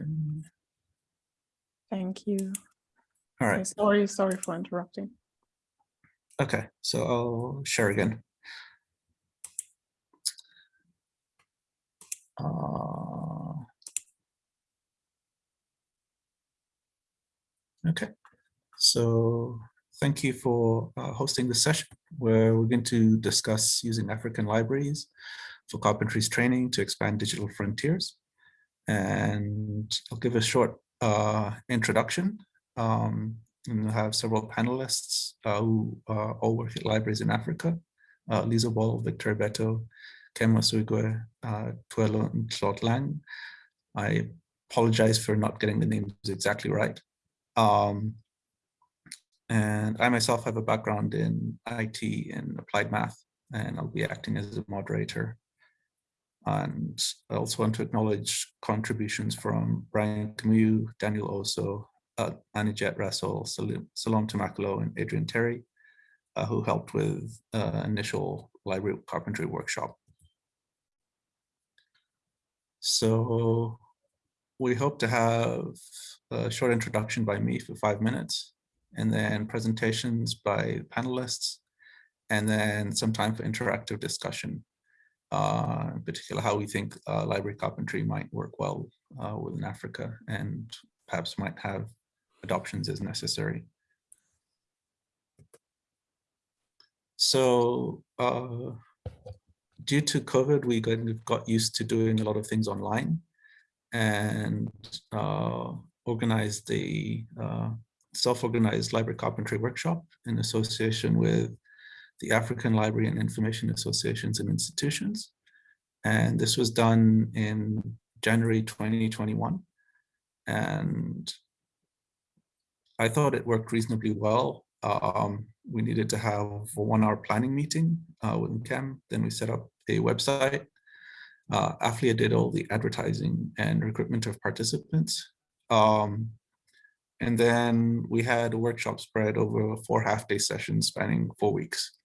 Okay. Thank you. All Okay. Sorry, sorry for interrupting. Okay. So I'll share again. Uh, okay. So thank you for uh, hosting this session where we're going to discuss using African libraries for carpentry's training to expand digital frontiers. And I'll give a short uh, introduction. Um, and we'll have several panelists uh, who uh, all work at libraries in Africa. Uh, Lisa Ball, Victor Beto, Kem Osuigwe, uh, Tuelo, and Claude Lang. I apologize for not getting the names exactly right. Um, and I myself have a background in IT and applied math, and I'll be acting as a moderator. And I also want to acknowledge contributions from Brian Camus, Daniel Oso, uh, Anijet Russell, Salom Tamakalo, and Adrian Terry, uh, who helped with uh, initial library carpentry workshop. So we hope to have a short introduction by me for five minutes, and then presentations by panelists, and then some time for interactive discussion, uh, in particular how we think uh, library carpentry might work well uh, within Africa and perhaps might have adoptions as necessary. So uh, due to COVID, we got used to doing a lot of things online and uh, organized the uh, self-organized library carpentry workshop in association with the African Library and Information Associations and Institutions. And this was done in January 2021. And I thought it worked reasonably well. Um, we needed to have a one hour planning meeting uh, with Kem. Then we set up a website. Uh, Aflia did all the advertising and recruitment of participants. Um, and then we had a workshop spread over four half day sessions spanning four weeks.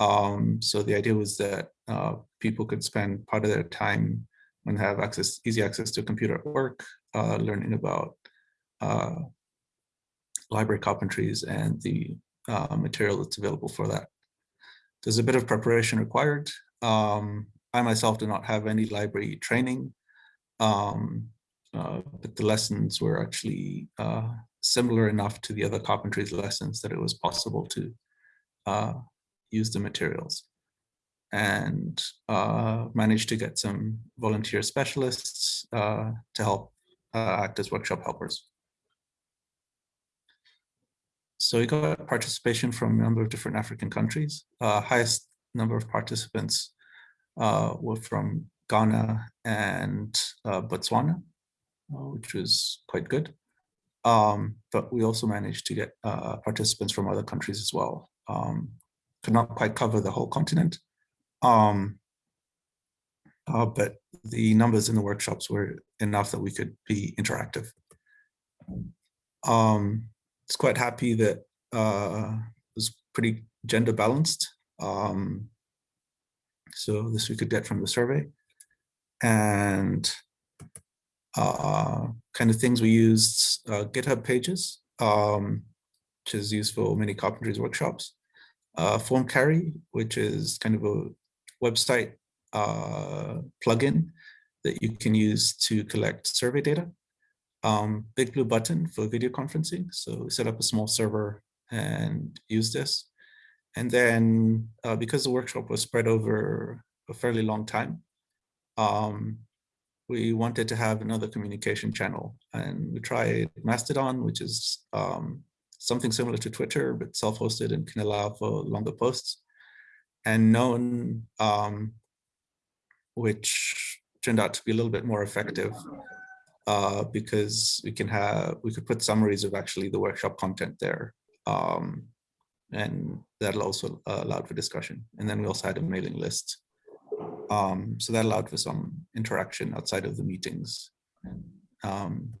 Um, so the idea was that uh, people could spend part of their time and have access, easy access to a computer at work, uh, learning about uh, library carpentries and the uh, material that's available for that. There's a bit of preparation required. Um, I myself do not have any library training, um, uh, but the lessons were actually uh, similar enough to the other carpentries lessons that it was possible to use the materials and uh, managed to get some volunteer specialists uh, to help uh, act as workshop helpers. So we got participation from a number of different African countries. Uh, highest number of participants uh, were from Ghana and uh, Botswana, which was quite good. Um, but we also managed to get participants from other countries as well. Um, could not quite cover the whole continent, um, uh, but the numbers in the workshops were enough that we could be interactive. Um, it's quite happy that uh, it was pretty gender balanced. Um, so this we could get from the survey. And uh, kind of things we used uh, GitHub pages, um, which is used for many carpentries workshops. Uh, Formcarry, which is kind of a website uh, plugin that you can use to collect survey data. Um, BigBlueButton for video conferencing. So we set up a small server and use this. And then uh, because the workshop was spread over a fairly long time, um, we wanted to have another communication channel. And we tried Mastodon, which is um, something similar to Twitter, but self-hosted and can allow for longer posts. And Known, um, which turned out to be a little bit more effective uh, because we can have, we could put summaries of actually the workshop content there. Um, and that'll also uh, allowed for discussion. And then we also had a mailing list. Um, so that allowed for some interaction outside of the meetings. Um,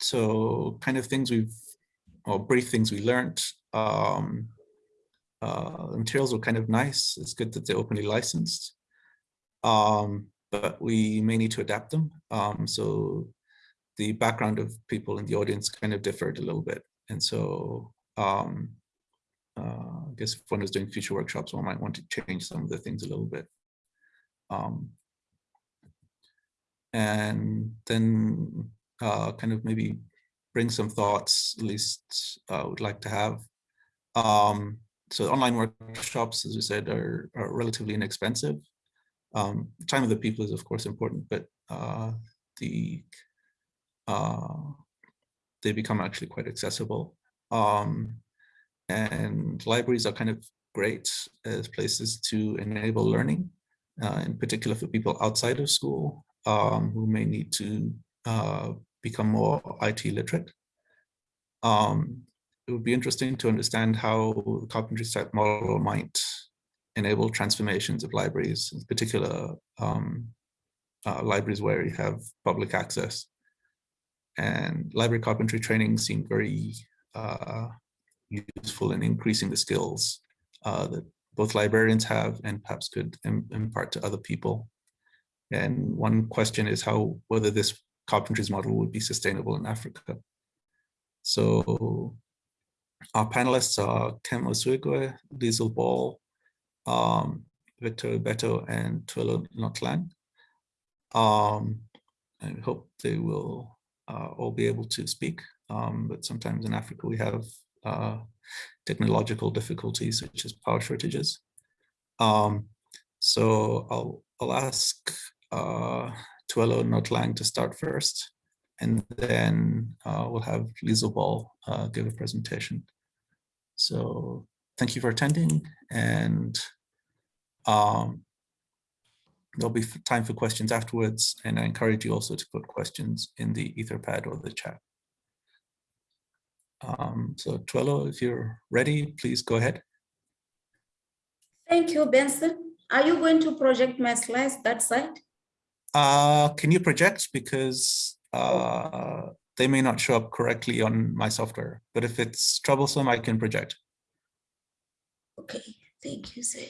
so kind of things we've, or brief things we learned. Um, uh, the materials were kind of nice. It's good that they're openly licensed. Um, but we may need to adapt them. Um, so the background of people in the audience kind of differed a little bit. And so um, uh, I guess if one is doing future workshops, one might want to change some of the things a little bit. Um, and then uh, kind of maybe bring some thoughts, at least I uh, would like to have. Um, so online workshops, as we said, are, are relatively inexpensive. Um, time of the people is of course important, but uh, the uh, they become actually quite accessible. Um, and libraries are kind of great as places to enable learning, uh, in particular for people outside of school um, who may need to uh, become more IT literate. Um, it would be interesting to understand how the carpentry type model might enable transformations of libraries, in particular um, uh, libraries where you have public access. And library carpentry training seemed very uh, useful in increasing the skills uh, that both librarians have and perhaps could Im impart to other people. And one question is how whether this carpentry's model would be sustainable in Africa. So our panelists are Kem Osuigwe, Liesl Ball, um, Victor Beto, and Tuelo Notlang. Um, I hope they will uh, all be able to speak, um, but sometimes in Africa we have uh, technological difficulties such as power shortages. Um, so I'll, I'll ask uh, Tuelo Notlang to start first, and then uh, we'll have Liesl Ball uh, give a presentation. So thank you for attending, and um, there'll be time for questions afterwards, and I encourage you also to put questions in the Etherpad or the chat. Um, so Tuelo, if you're ready, please go ahead. Thank you, Benson. Are you going to project my slides that side? Uh, can you project? Because uh, they may not show up correctly on my software, but if it's troublesome, I can project. Okay, thank you, sir.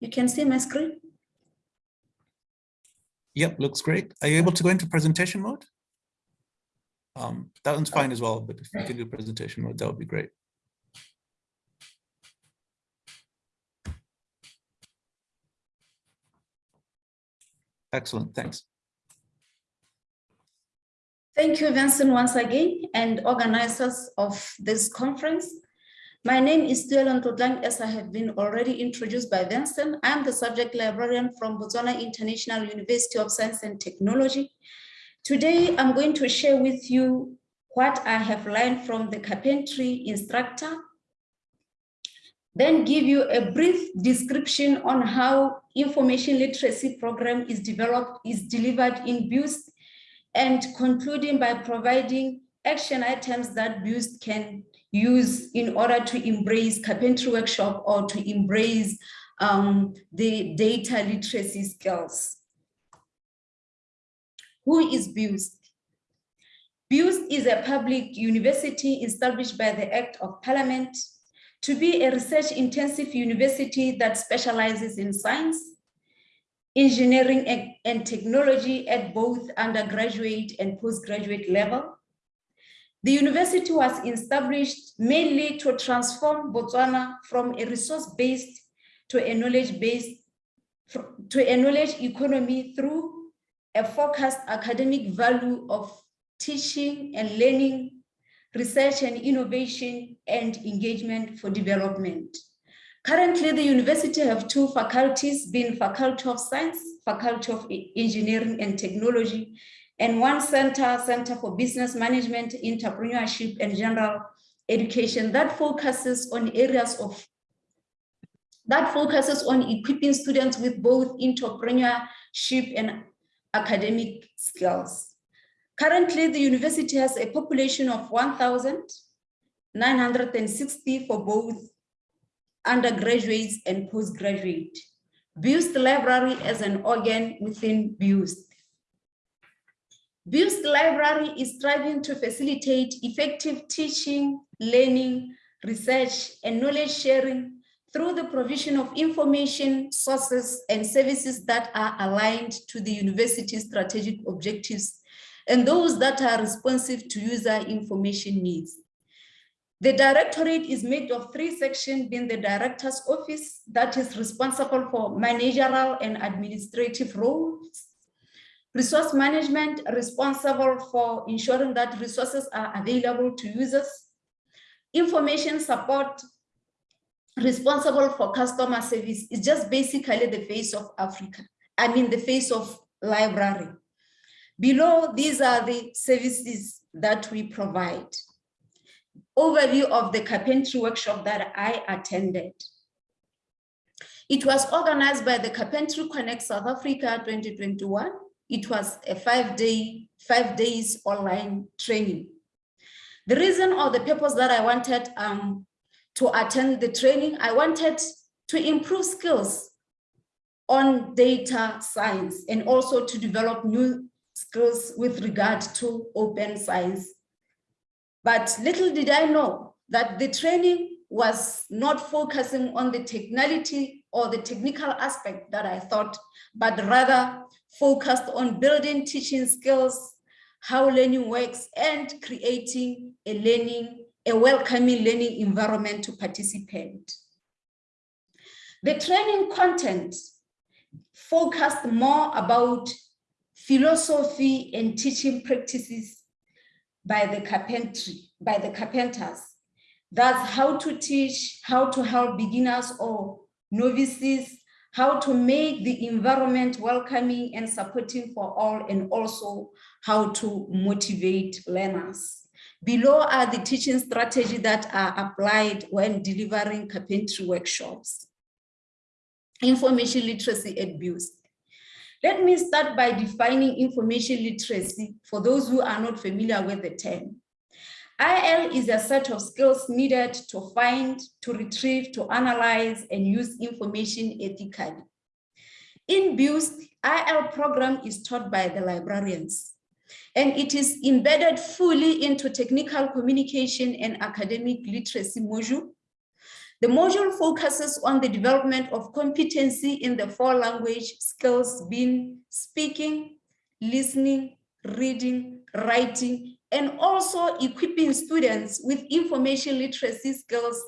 You can see my screen? Yep, looks great. Are you able to go into presentation mode? Um, that one's fine as well, but if you can do presentation mode, that would be great. Excellent, thanks. Thank you, Vincent, once again, and organizers of this conference. My name is Tuelo Notlang, as I have been already introduced by Vincent. I am the subject librarian from Botswana International University of Science and Technology. Today, I'm going to share with you what I have learned from the carpentry instructor, then give you a brief description on how information literacy program is developed, is delivered in BIUST, and concluding by providing action items that BIUST can use in order to embrace carpentry workshop or to embrace um, the data literacy skills. Who is BIUST? BIUST is a public university established by the Act of Parliament to be a research intensive university that specializes in science, engineering and technology at both undergraduate and postgraduate level, the university was established mainly to transform Botswana from a resource-based to a knowledge-based, to a knowledge economy through a focused academic value of teaching and learning, research and innovation, and engagement for development. Currently, the university have two faculties, being Faculty of Science, Faculty of Engineering and Technology, and one center, Center for Business Management, Entrepreneurship, and General Education that focuses on areas of that focuses on equipping students with both entrepreneurship and academic skills. Currently, the university has a population of 1,960 for both undergraduates and postgraduate. BIUST Library as an organ within BIUST. BIUST Library is striving to facilitate effective teaching, learning, research, and knowledge sharing through the provision of information, sources, and services that are aligned to the university's strategic objectives and those that are responsive to user information needs. The directorate is made of three sections being the director's office that is responsible for managerial and administrative roles, resource management responsible for ensuring that resources are available to users, information support responsible for customer service is just basically the face of Africa. I mean, the face of library. Below, these are the services that we provide. Overview of the carpentry workshop that I attended. It was organized by the Carpentry Connect South Africa 2021. It was a five day, five days online training. The reason or the purpose that I wanted um, to attend the training, I wanted to improve skills on data science and also to develop new skills with regard to open science. But little did I know that the training was not focusing on the technicality or the technical aspect that I thought, but rather focused on building teaching skills, how learning works, and creating a learning, a welcoming learning environment to participate. The training content focused more about philosophy and teaching practices by the carpentry, by the carpenters. That's how to teach, how to help beginners or novices, how to make the environment welcoming and supporting for all, and also how to motivate learners. Below are the teaching strategies that are applied when delivering carpentry workshops. Information literacy at BIUST. Let me start by defining information literacy for those who are not familiar with the term. IL is a set of skills needed to find, to retrieve, to analyze, and use information ethically. In BIUST, IL program is taught by the librarians, and it is embedded fully into technical communication and academic literacy module the module focuses on the development of competency in the four language skills being speaking, listening, reading, writing, and also equipping students with information literacy skills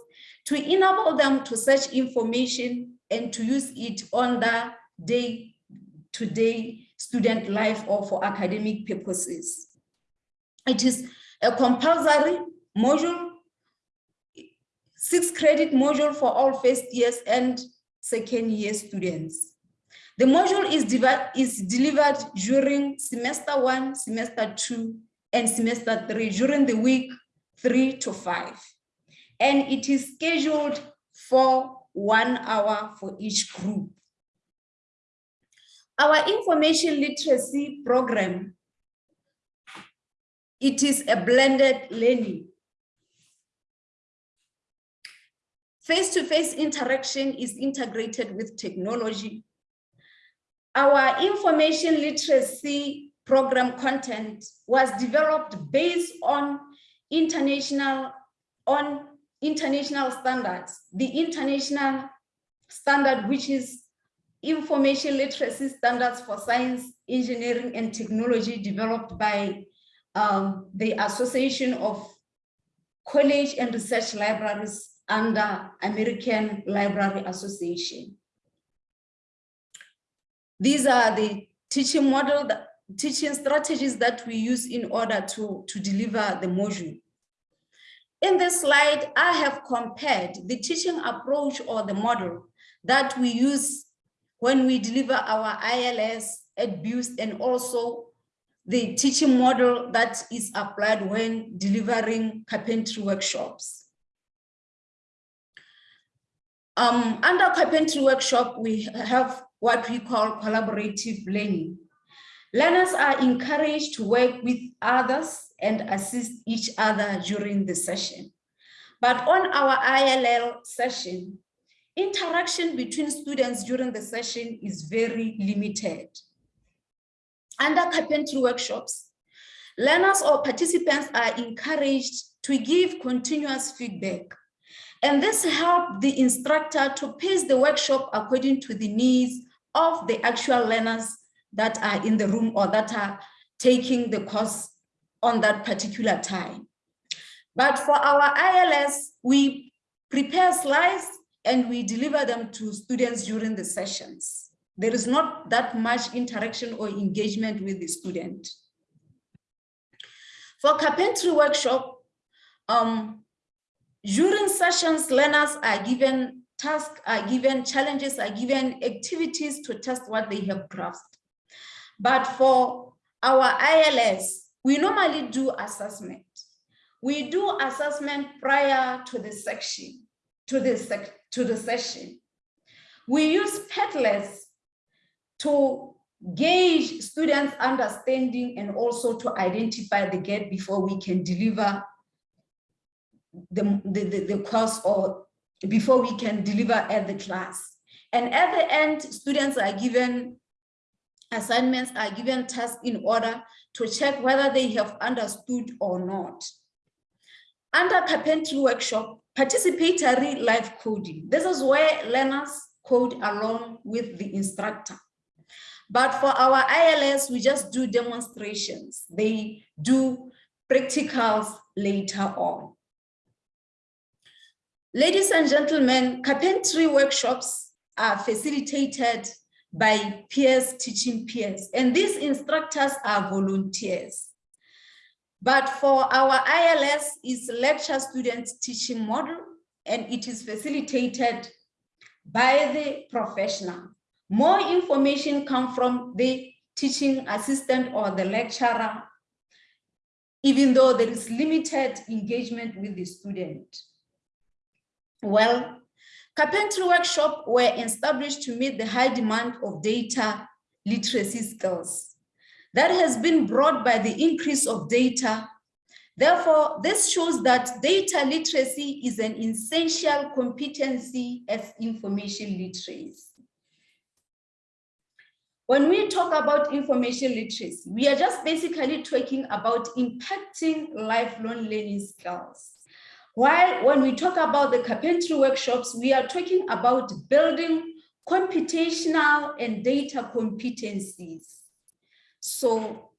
to enable them to search information and to use it on the day-to-day -day student life or for academic purposes. It is a compulsory module six credit module for all first years and second year students. The module is, is delivered during semester one, semester two, and semester three, during the week three to five. And it is scheduled for one hour for each group. Our information literacy program, it is a blended learning Face-to-face -face interaction is integrated with technology. Our information literacy program content was developed based on international, on international standards. The international standard, which is information literacy standards for science, engineering, and technology developed by um, the Association of College and Research Libraries under American Library Association. These are the teaching model, the teaching strategies that we use in order to, to deliver the module. In this slide, I have compared the teaching approach or the model that we use when we deliver our ILS at BIUST and also the teaching model that is applied when delivering carpentry workshops. Um, under carpentry workshop, we have what we call collaborative learning. Learners are encouraged to work with others and assist each other during the session. But on our ILL session, interaction between students during the session is very limited. Under carpentry workshops, learners or participants are encouraged to give continuous feedback And this helped the instructor to pace the workshop according to the needs of the actual learners that are in the room or that are taking the course on that particular time. But for our ILS, we prepare slides and we deliver them to students during the sessions. There is not that much interaction or engagement with the student. For carpentry workshop, um, during sessions, learners are given tasks, are given challenges, are given activities to test what they have grasped. But for our ILS, we normally do assessment. We do assessment prior to the section, to the, sec to the session. We use Padlet to gauge students' understanding and also to identify the gap before we can deliver the, the, the, course or before we can deliver at the class. And at the end, students are given assignments, are given tasks in order to check whether they have understood or not. Under carpentry workshop, participatory live coding. This is where learners code along with the instructor. But for our ILS, we just do demonstrations. They do practicals later on. Ladies and gentlemen, carpentry workshops are facilitated by peers teaching peers, and these instructors are volunteers. But for our ILS is lecture students teaching model, and it is facilitated by the professional. More information come from the teaching assistant or the lecturer, even though there is limited engagement with the student. Well, carpentry workshops were established to meet the high demand of data literacy skills. That has been brought by the increase of data. Therefore, this shows that data literacy is an essential competency as information literacy. When we talk about information literacy, we are just basically talking about impacting lifelong learning skills. While when we talk about the carpentry workshops, we are talking about building computational and data competencies. So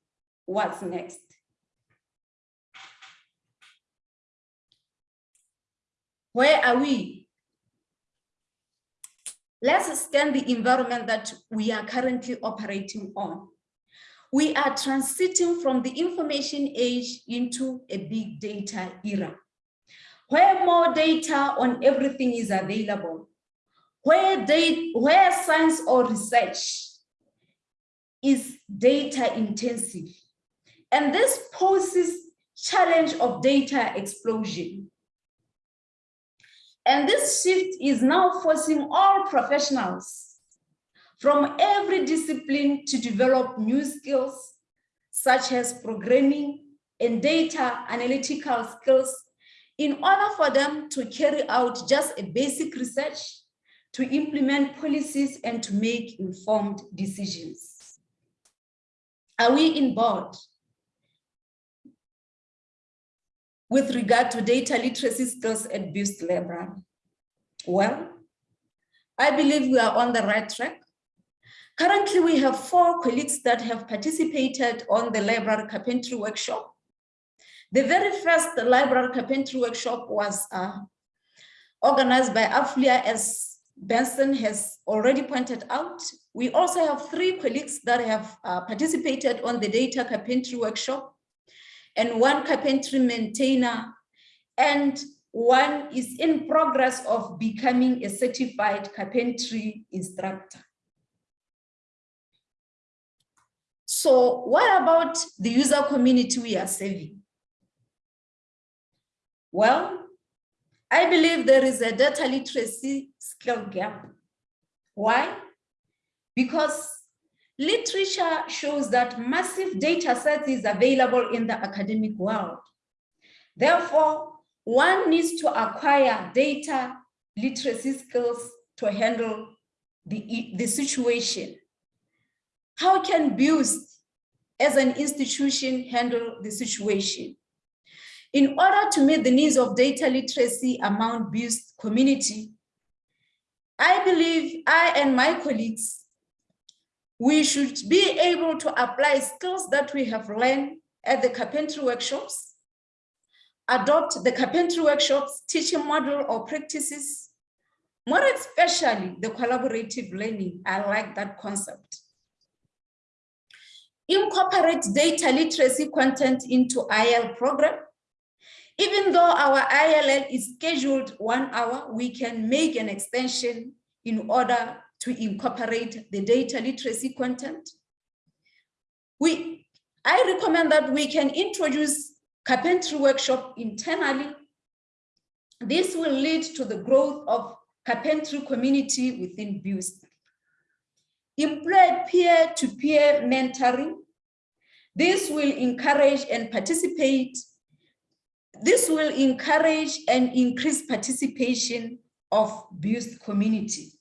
what's next? Where are we? Let's scan the environment that we are currently operating on. We are transiting from the information age into a big data era where more data on everything is available, where, data, where science or research is data intensive. And this poses challenge of data explosion. And this shift is now forcing all professionals from every discipline to develop new skills, such as programming and data analytical skills in order for them to carry out just a basic research, to implement policies and to make informed decisions. Are we in board? With regard to data literacy skills at BIUST Library? Well, I believe we are on the right track. Currently, we have four colleagues that have participated on the library carpentry workshop the very first library carpentry workshop was uh, organized by AFLIA as Benson has already pointed out. We also have three colleagues that have uh, participated on the data carpentry workshop and one carpentry maintainer and one is in progress of becoming a certified carpentry instructor. So what about the user community we are serving? Well, I believe there is a data literacy skill gap. Why? Because literature shows that massive data sets is available in the academic world. Therefore, one needs to acquire data literacy skills to handle the, the situation. How can BIUST as an institution handle the situation? In order to meet the needs of data literacy among BIUST community, I believe I and my colleagues, we should be able to apply skills that we have learned at the carpentry workshops, adopt the carpentry workshops teaching model or practices, more especially the collaborative learning. I like that concept. Incorporate data literacy content into IL program. Even though our ILL is scheduled one hour, we can make an extension in order to incorporate the data literacy content. We, I recommend that we can introduce carpentry workshop internally. This will lead to the growth of carpentry community within BIUST. Employ peer-to-peer -peer mentoring. This will encourage and participate. This will encourage and increase participation of BIUST community.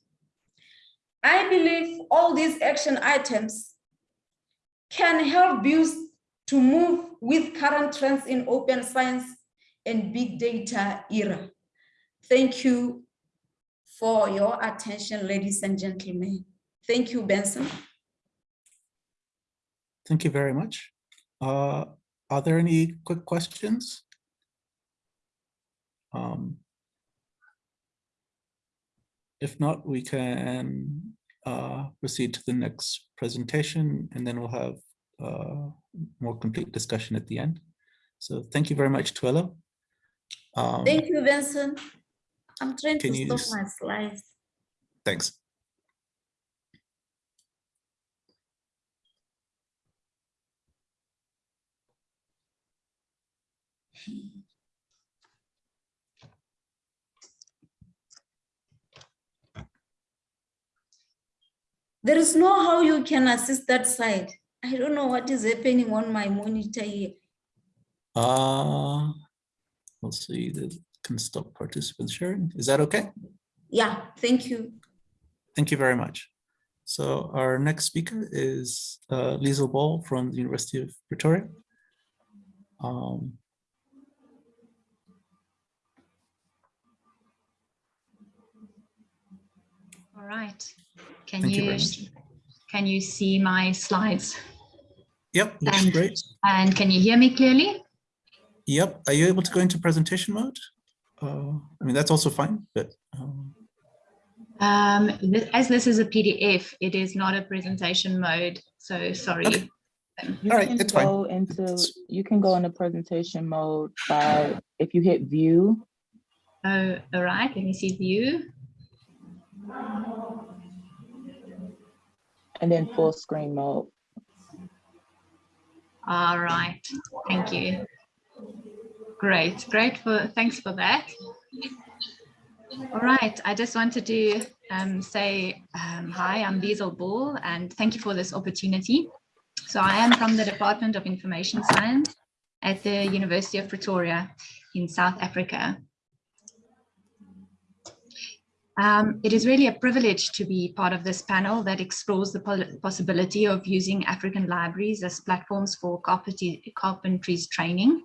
I believe all these action items can help BIUST to move with current trends in open science and big data era. Thank you for your attention, ladies and gentlemen. Thank you, Benson. Thank you very much. Uh, are there any quick questions? Um, if not, we can uh, proceed to the next presentation and then we'll have uh, more complete discussion at the end. So thank you very much, Tuelo. Um, thank you, Vincent. I'm trying to stop my slides. Thanks. There is no how you can assist that side. I don't know what is happening on my monitor here. Uh, let's see, that can stop participants sharing. Is that okay? Yeah, thank you. Thank you very much. So our next speaker is uh, Liesl Ball from the University of Pretoria. Um, All right. Can Thank you, you can you see my slides? Yep, looks and, great. And can you hear me clearly? Yep. Are you able to go into presentation mode? Uh, I mean, that's also fine, but. Um... Um, as this is a PDF, it is not a presentation mode. So sorry. Okay. You All right, can go fine. into you can go into presentation mode by if you hit view. Oh, all right. Let me see view and then full screen mode. All right, thank you. Great, great for thanks for that. All right, I just wanted to um, say um, hi, I'm Liesl Bull, and thank you for this opportunity. So I am from the Department of Information Science at the University of Pretoria in South Africa. Um, it is really a privilege to be part of this panel that explores the possibility of using African libraries as platforms for carpentry's training.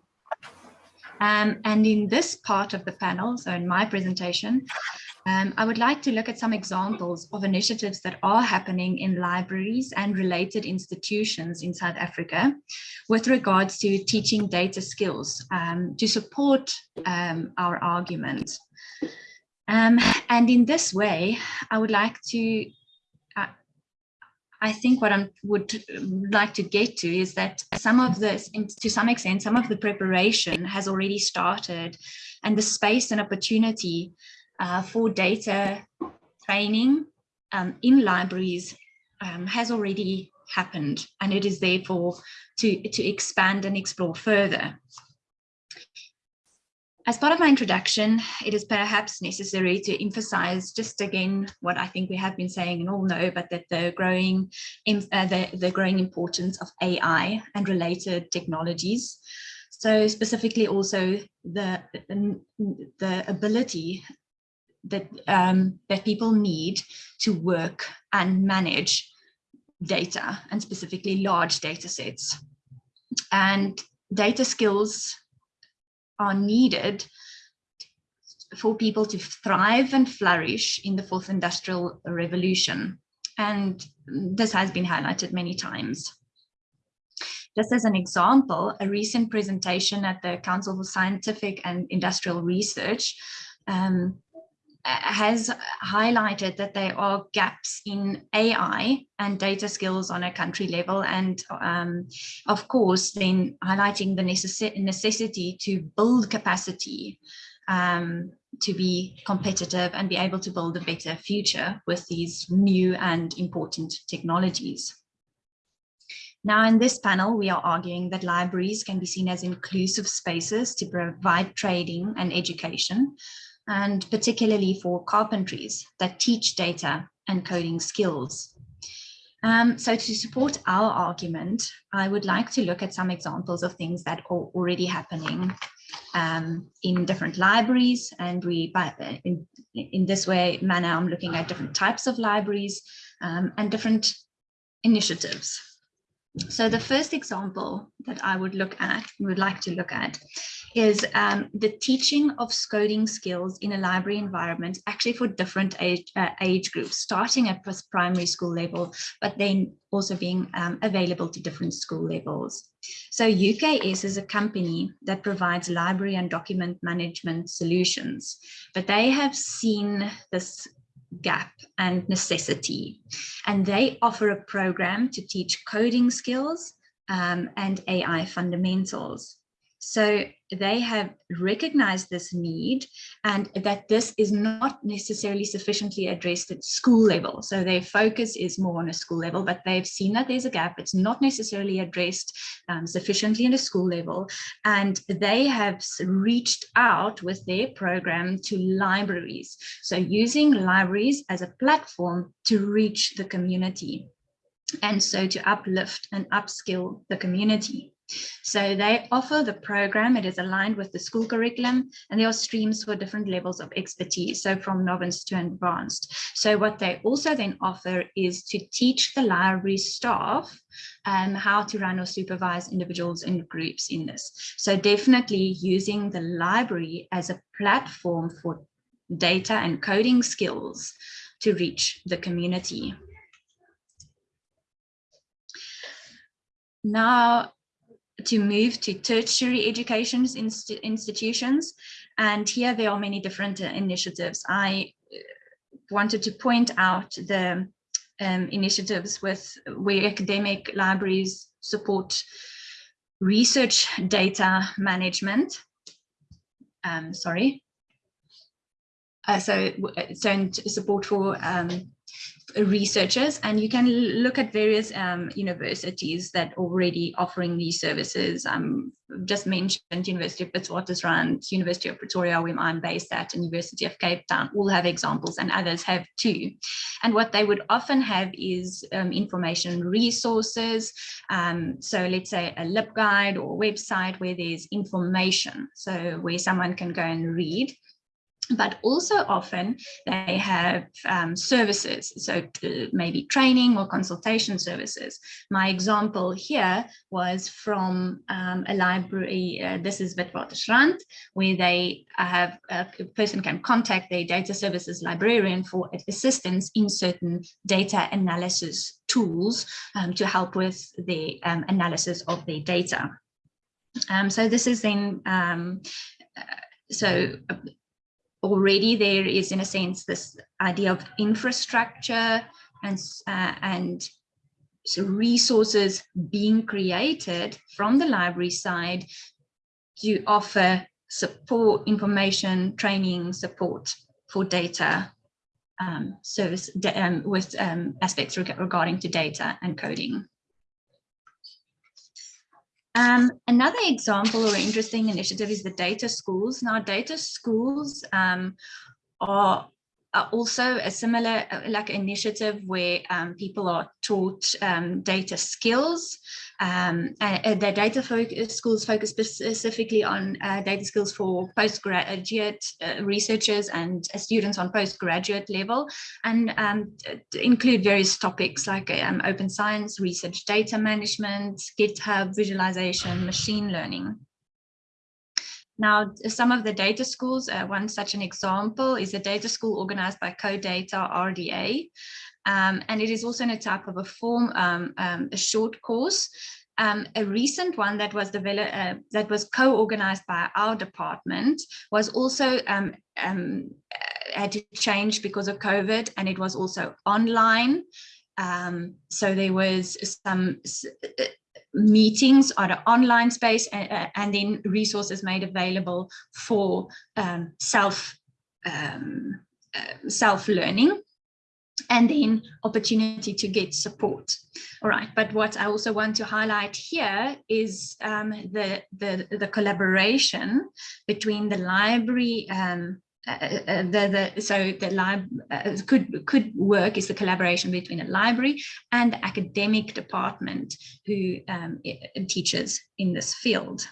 Um, and in this part of the panel, so in my presentation, um, I would like to look at some examples of initiatives that are happening in libraries and related institutions in South Africa with regards to teaching data skills um, to support um, our argument. Um, and in this way, I would like to, uh, I think what I would like to get to is that some of this, to some extent, some of the preparation has already started and the space and opportunity uh, for data training um, in libraries um, has already happened and it is therefore to, to expand and explore further. As part of my introduction, it is perhaps necessary to emphasize just again what I think we have been saying and all know, but that the growing, uh, the, the growing importance of AI and related technologies. So specifically also the, the ability that, um, that people need to work and manage data and specifically large data sets. And data skills are needed for people to thrive and flourish in the fourth industrial revolution. And this has been highlighted many times. Just as an example, a recent presentation at the Council for Scientific and Industrial Research um, has highlighted that there are gaps in AI and data skills on a country level and um, of course then highlighting the necess necessity to build capacity um, to be competitive and be able to build a better future with these new and important technologies. Now in this panel, we are arguing that libraries can be seen as inclusive spaces to provide trading and education, and particularly for carpentries that teach data and coding skills. Um, so to support our argument, I would like to look at some examples of things that are already happening um, in different libraries. And we, in, in this way, manner, I'm looking at different types of libraries um, and different initiatives. So the first example that I would look at, would like to look at, is um, the teaching of coding skills in a library environment, actually for different age, uh, age groups, starting at primary school level, but then also being um, available to different school levels. So UKS is a company that provides library and document management solutions, but they have seen this gap and necessity. And they offer a program to teach coding skills um, and AI fundamentals. So they have recognized this need and that this is not necessarily sufficiently addressed at school level. So their focus is more on a school level, but they've seen that there's a gap. It's not necessarily addressed um, sufficiently in a school level. And they have reached out with their program to libraries. So using libraries as a platform to reach the community. And so to uplift and upskill the community. So they offer the program, it is aligned with the school curriculum, and there are streams for different levels of expertise, so from novice to advanced. So what they also then offer is to teach the library staff um, how to run or supervise individuals and groups in this. So definitely using the library as a platform for data and coding skills to reach the community. Now, to move to tertiary education inst institutions. And here there are many different uh, initiatives. I uh, wanted to point out the um, initiatives with where academic libraries support research data management. Um, sorry. Uh, so, uh, so support for um, researchers and you can look at various um, universities that already offering these services. Um, just mentioned University of Witwatersrand, University of Pretoria, where I'm based at, and University of Cape Town, all have examples and others have too. And what they would often have is um, information resources. Um, so let's say a LibGuide or website where there's information. So where someone can go and read but also often they have um, services, so maybe training or consultation services. My example here was from um, a library, uh, this is Witwatersrand, where they have a person can contact their data services librarian for assistance in certain data analysis tools um, to help with the um, analysis of their data. Um, so this is then um, uh, so already there is, in a sense, this idea of infrastructure and, uh, and so resources being created from the library side to offer support, information, training, support for data um, service um, with um, aspects reg regarding to data and coding. Um, another example or interesting initiative is the data schools. Now, data schools um, are, are, also a similar uh, like initiative where um, people are taught um, data skills um, uh, the data focus, schools focus specifically on uh, data skills for postgraduate uh, researchers and uh, students on postgraduate level and um, include various topics like um, open science, research data management, GitHub, visualization, machine learning. Now, some of the data schools, uh, one such an example is a data school organized by CoData RDA. Um, and it is also in a type of a form, um, um, a short course. Um, a recent one that was developed, uh, that was co-organized by our department was also um, um, had to change because of COVID and it was also online. so there was some meetings on an online space and, and then resources made available for um, self um, uh, self-learning and then opportunity to get support. All right, but what I also want to highlight here is um, the, the, the collaboration between the library um, uh, uh, the, the so the lab uh, could could work is the collaboration between a library and the academic department who um, teaches in this field.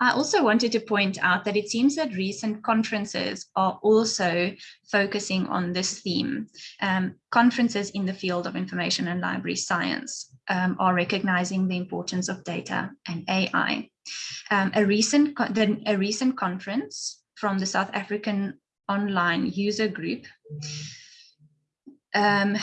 I also wanted to point out that it seems that recent conferences are also focusing on this theme. Um, conferences in the field of information and library science um, are recognizing the importance of data and AI. Um, a, recent the, a recent conference from the South African online user group um,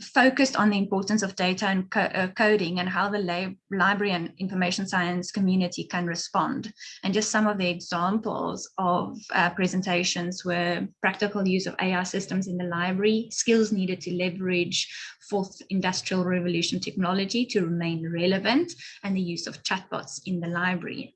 focused on the importance of data and co uh, coding and how the library and information science community can respond. And just some of the examples of uh, presentations were practical use of AI systems in the library, skills needed to leverage fourth industrial revolution technology to remain relevant, and the use of chatbots in the library.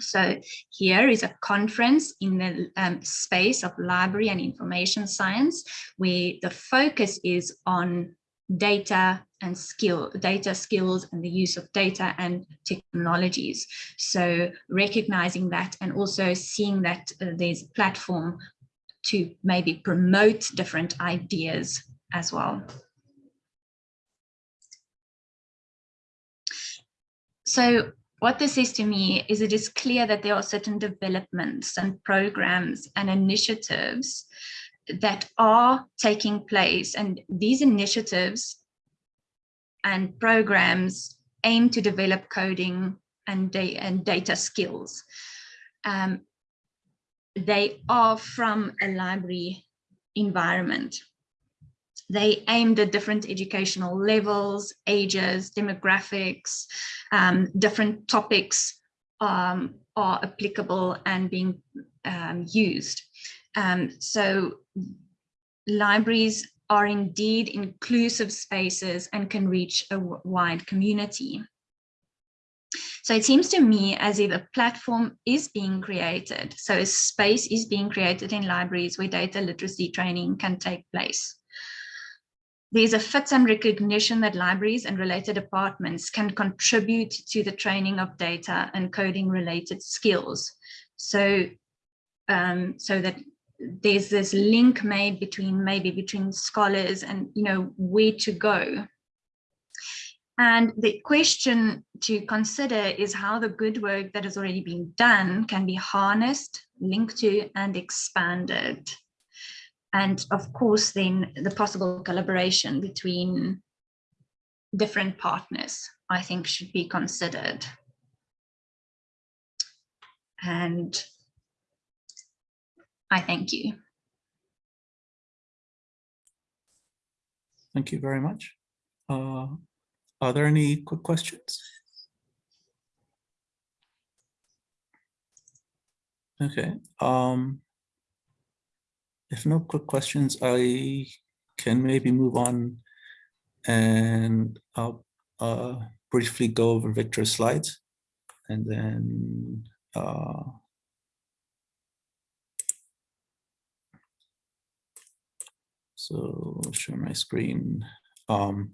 So here is a conference in the um, space of library and information science, where the focus is on data and skill, data skills and the use of data and technologies. So recognizing that and also seeing that uh, there's a platform to maybe promote different ideas as well. So what this says to me is it is clear that there are certain developments and programs and initiatives that are taking place and these initiatives and programs aim to develop coding and, da and data skills. Um, they are from a library environment. They aimed at different educational levels, ages, demographics, um, different topics um, are applicable and being um, used. Um, so libraries are indeed inclusive spaces and can reach a wide community. So it seems to me as if a platform is being created. So a space is being created in libraries where data literacy training can take place. There's a fit and recognition that libraries and related departments can contribute to the training of data and coding related skills. So, um, so that there's this link made between maybe between scholars and you know where to go. And the question to consider is how the good work that has already been done can be harnessed, linked to and expanded and of course then the possible collaboration between different partners I think should be considered and I thank you. Thank you very much. Uh, are there any quick questions? Okay. Um, if no quick questions, I can maybe move on and I'll uh, briefly go over Victor's slides and then uh, so share my screen. Um,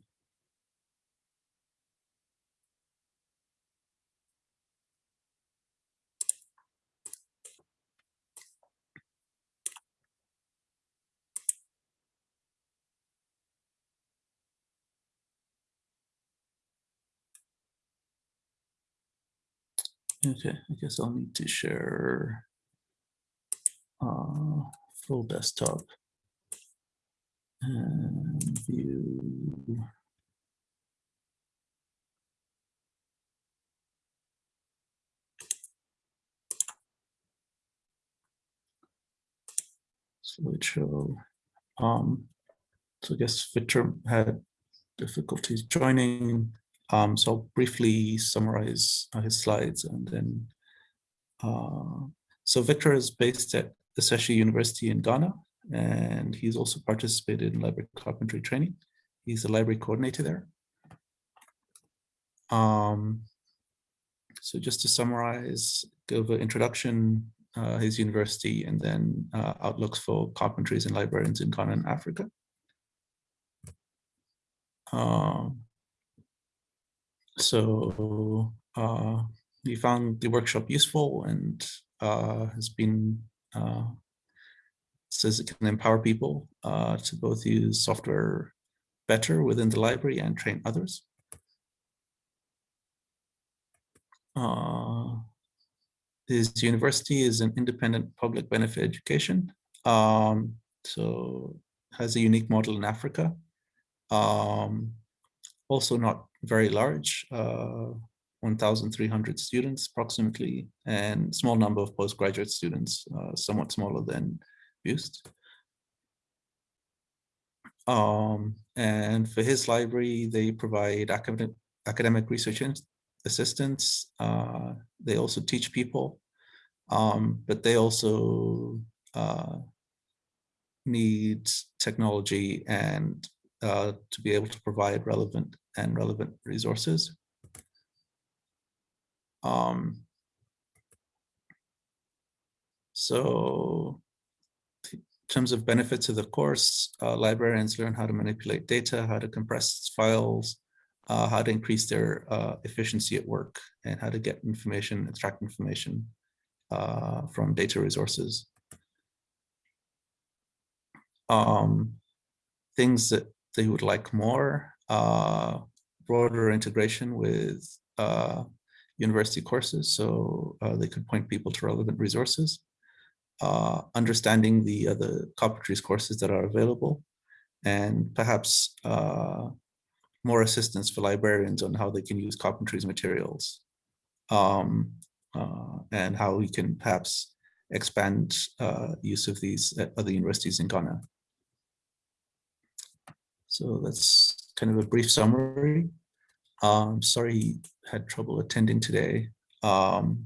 Okay, I guess I'll need to share uh, full desktop and view. Slideshow. Um, so I guess Victor had difficulties joining. Um, so I'll briefly summarize uh, his slides and then. Uh, so Victor is based at the Ashesi University in Ghana, and he's also participated in library carpentry training. He's the library coordinator there. Um, so just to summarize, give an introduction, uh, his university, and then uh, outlooks for carpentries and librarians in Ghana and Africa. Um, so uh, we found the workshop useful and uh, has been uh, says it can empower people uh, to both use software better within the library and train others. Uh, his university is an independent public benefit education. Um, so has a unique model in Africa. Um, also not very large, uh, 1,300 students approximately, and small number of postgraduate students, uh, somewhat smaller than BIUST. Um, and for his library, they provide academic, academic research assistance. Uh, they also teach people, um, but they also uh, need technology and uh, to be able to provide relevant and relevant resources. Um, so in terms of benefits of the course, uh, librarians learn how to manipulate data, how to compress files, uh, how to increase their uh, efficiency at work, and how to get information, extract information uh, from data resources. Um, things that they would like more, uh, broader integration with uh, university courses, so uh, they could point people to relevant resources, uh, understanding the other carpentries courses that are available, and perhaps uh, more assistance for librarians on how they can use carpentries materials, um, uh, and how we can perhaps expand use of these at other universities in Ghana. So that's kind of a brief summary. Um, sorry he had trouble attending today. Um,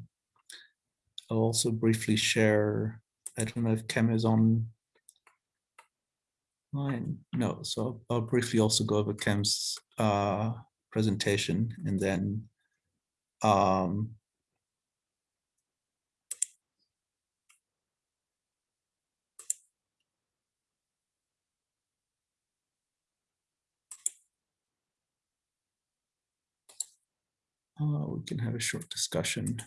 I'll also briefly share, I don't know if Kem is on line. No, so I'll, I'll briefly also go over Kem's uh, presentation and then um, Uh, we can have a short discussion.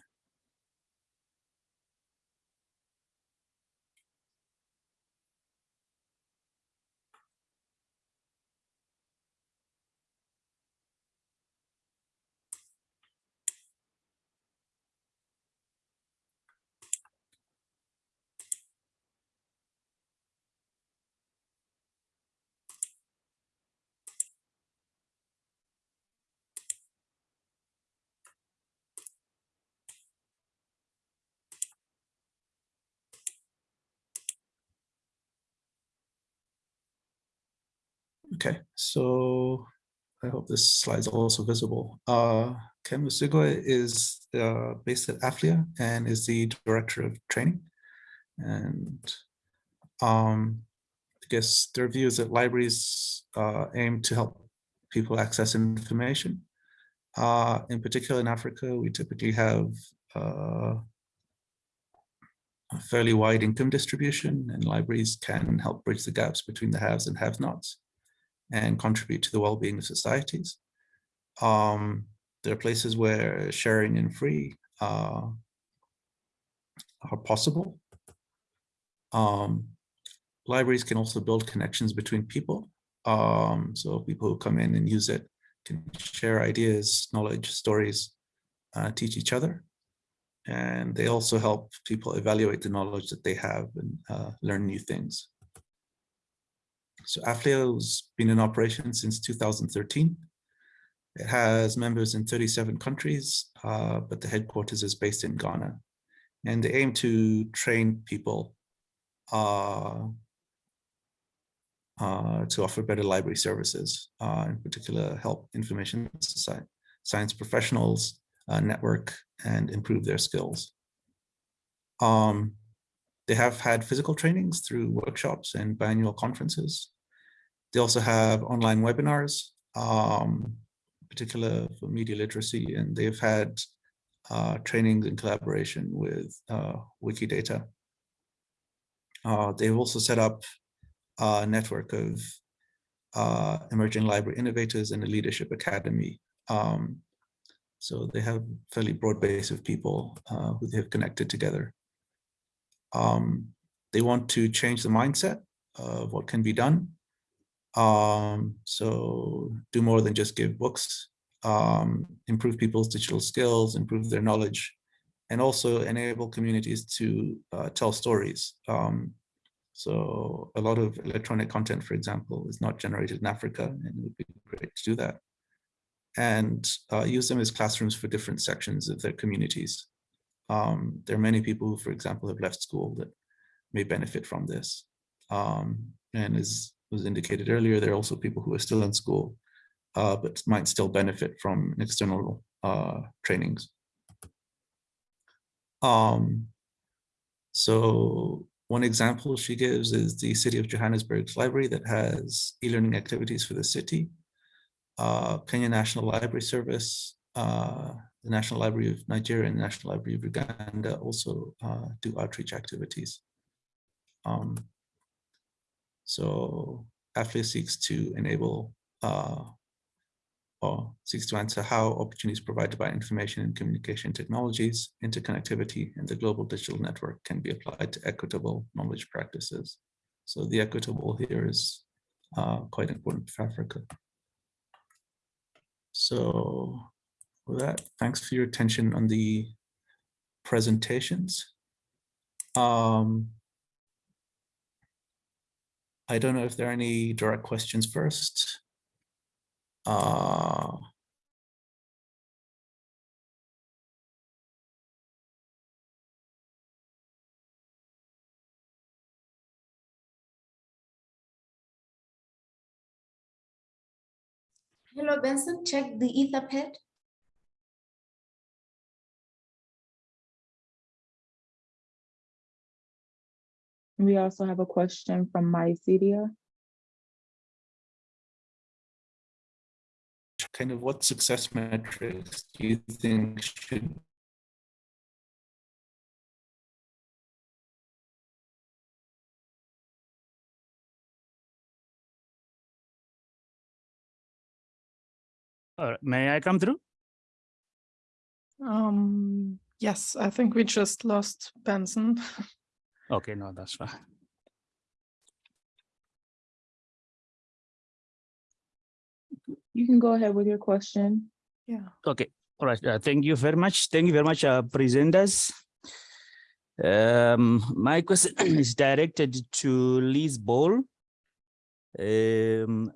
Okay, so I hope this slide is also visible. Uh, Kem Osuigwe is uh, based at AFLIA and is the director of training. And um, I guess their view is that libraries uh, aim to help people access information. Uh, in particular in Africa, we typically have uh, a fairly wide income distribution and libraries can help bridge the gaps between the haves and have-nots and contribute to the well-being of societies. Um, there are places where sharing and free uh, are possible. Um, libraries can also build connections between people. Um, so people who come in and use it can share ideas, knowledge, stories, uh, teach each other. And they also help people evaluate the knowledge that they have and uh, learn new things. So AFLIA has been in operation since 2013. It has members in 37 countries, uh, but the headquarters is based in Ghana. And they aim to train people uh, uh, to offer better library services, uh, in particular help information science professionals uh, network and improve their skills. Um, they have had physical trainings through workshops and biannual conferences. They also have online webinars, um, particular for media literacy, and they've had uh, trainings in collaboration with uh, Wikidata. Uh, they've also set up a network of uh, emerging library innovators and a leadership academy. Um, so they have a fairly broad base of people uh, who they have connected together. Um, they want to change the mindset of what can be done. Um, so do more than just give books, um, improve people's digital skills, improve their knowledge, and also enable communities to uh, tell stories. Um, so a lot of electronic content, for example, is not generated in Africa, and it would be great to do that. And uh, use them as classrooms for different sections of their communities. Um, there are many people who, for example, have left school that may benefit from this. Um, and as was indicated earlier, there are also people who are still in school, uh, but might still benefit from external uh, trainings. Um, so one example she gives is the City of Johannesburg's library that has e-learning activities for the city. Uh, Kenya National Library Service, uh, the National Library of Nigeria and the National Library of Uganda also uh, do outreach activities. Um, so AFLIA seeks to enable uh, or seeks to answer how opportunities provided by information and communication technologies, interconnectivity, and the global digital network can be applied to equitable knowledge practices. So the equitable here is uh, quite important for Africa. So with that, thanks for your attention on the presentations. Um, I don't know if there are any direct questions first. Uh, Hello, Benson, check the Etherpad. We also have a question from Mycedia. kind of what success metrics do you think should Uh, may I come through? Um, yes, I think we just lost Benson. Okay, no, that's fine. You can go ahead with your question. Yeah. Okay, all right. Uh, thank you very much. Thank you very much, uh, presenters. Um, my question is directed to Liz Ball, um,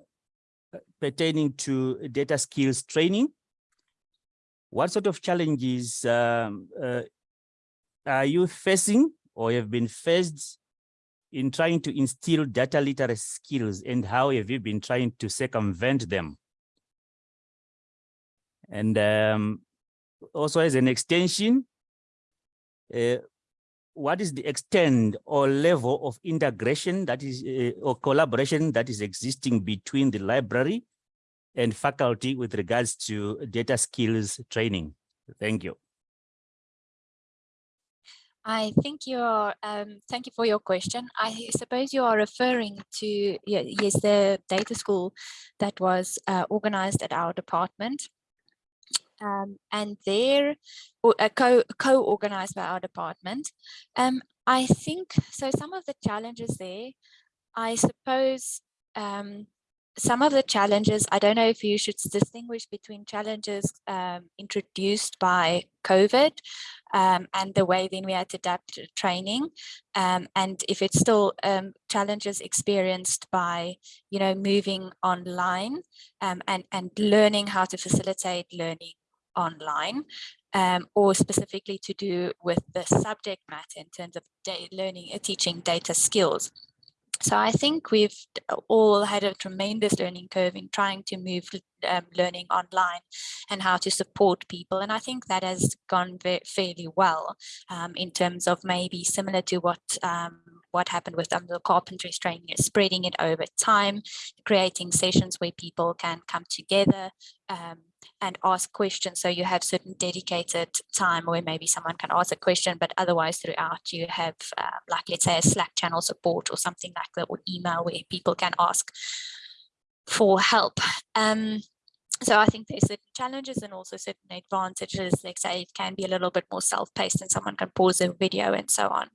pertaining to data skills training. What sort of challenges um, uh, are you facing or have been faced in trying to instill data literacy skills and how have you been trying to circumvent them? And um, also as an extension, uh, what is the extent or level of integration that is uh, or collaboration that is existing between the library and faculty with regards to data skills training? Thank you. I think you're, um, thank you for your question. I suppose you are referring to, yes, the data school that was uh, organized at our department um, and they're uh, co co-organized by our department. Um, I think so. Some of the challenges there, I suppose, um, some of the challenges. I don't know if you should distinguish between challenges um, introduced by COVID um, and the way then we had to adapt training, um, and if it's still challenges experienced by you know moving online and and learning how to facilitate learning online um, or specifically to do with the subject matter in terms of learning, uh, teaching data skills. So I think we've all had a tremendous learning curve in trying to move um, learning online and how to support people. And I think that has gone fairly well um, in terms of maybe similar to what um, what happened with um, the carpentry training spreading it over time, creating sessions where people can come together um, and ask questions. So you have certain dedicated time where maybe someone can ask a question, but otherwise throughout you have uh, like, let's say a Slack channel support or something like that or email where people can ask for help. Um, so I think there's certain challenges and also certain advantages. Like say it can be a little bit more self-paced and someone can pause a video and so on.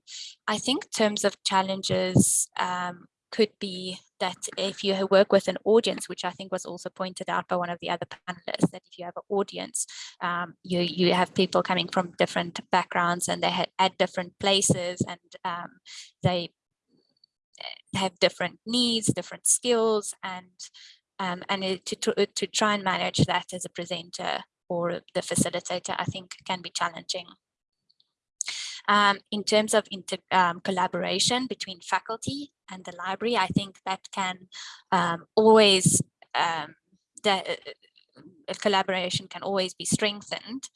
I think terms of challenges um, could be that if you work with an audience, which I think was also pointed out by one of the other panelists, that if you have an audience, um, you, you have people coming from different backgrounds and they had at different places and um, they eh, have different needs, different skills, and um, and to, to, to try and manage that as a presenter or the facilitator, I think can be challenging. Um, in terms of um, collaboration between faculty and the library, I think that can um, always, um, the uh, collaboration can always be strengthened.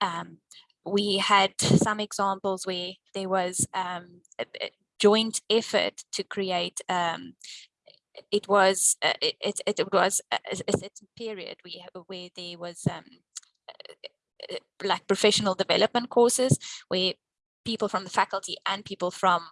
Um, we had some examples where there was um, a, a joint effort to create it was uh, it, it, it was a, a certain period we where there was um, like professional development courses where people from the faculty and people from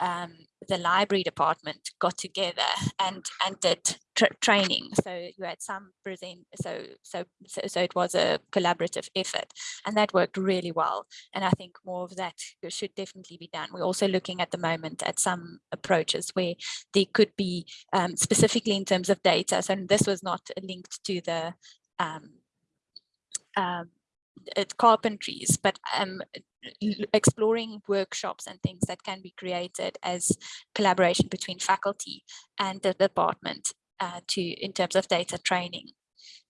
um, the library department got together and and did tra training. So you had some present. So, so so so it was a collaborative effort, and that worked really well. And I think more of that should definitely be done. We're also looking at the moment at some approaches where there could be um, specifically in terms of data. So this was not linked to the um, um, carpentries, but um, exploring workshops and things that can be created as collaboration between faculty and the department uh, to in terms of data training.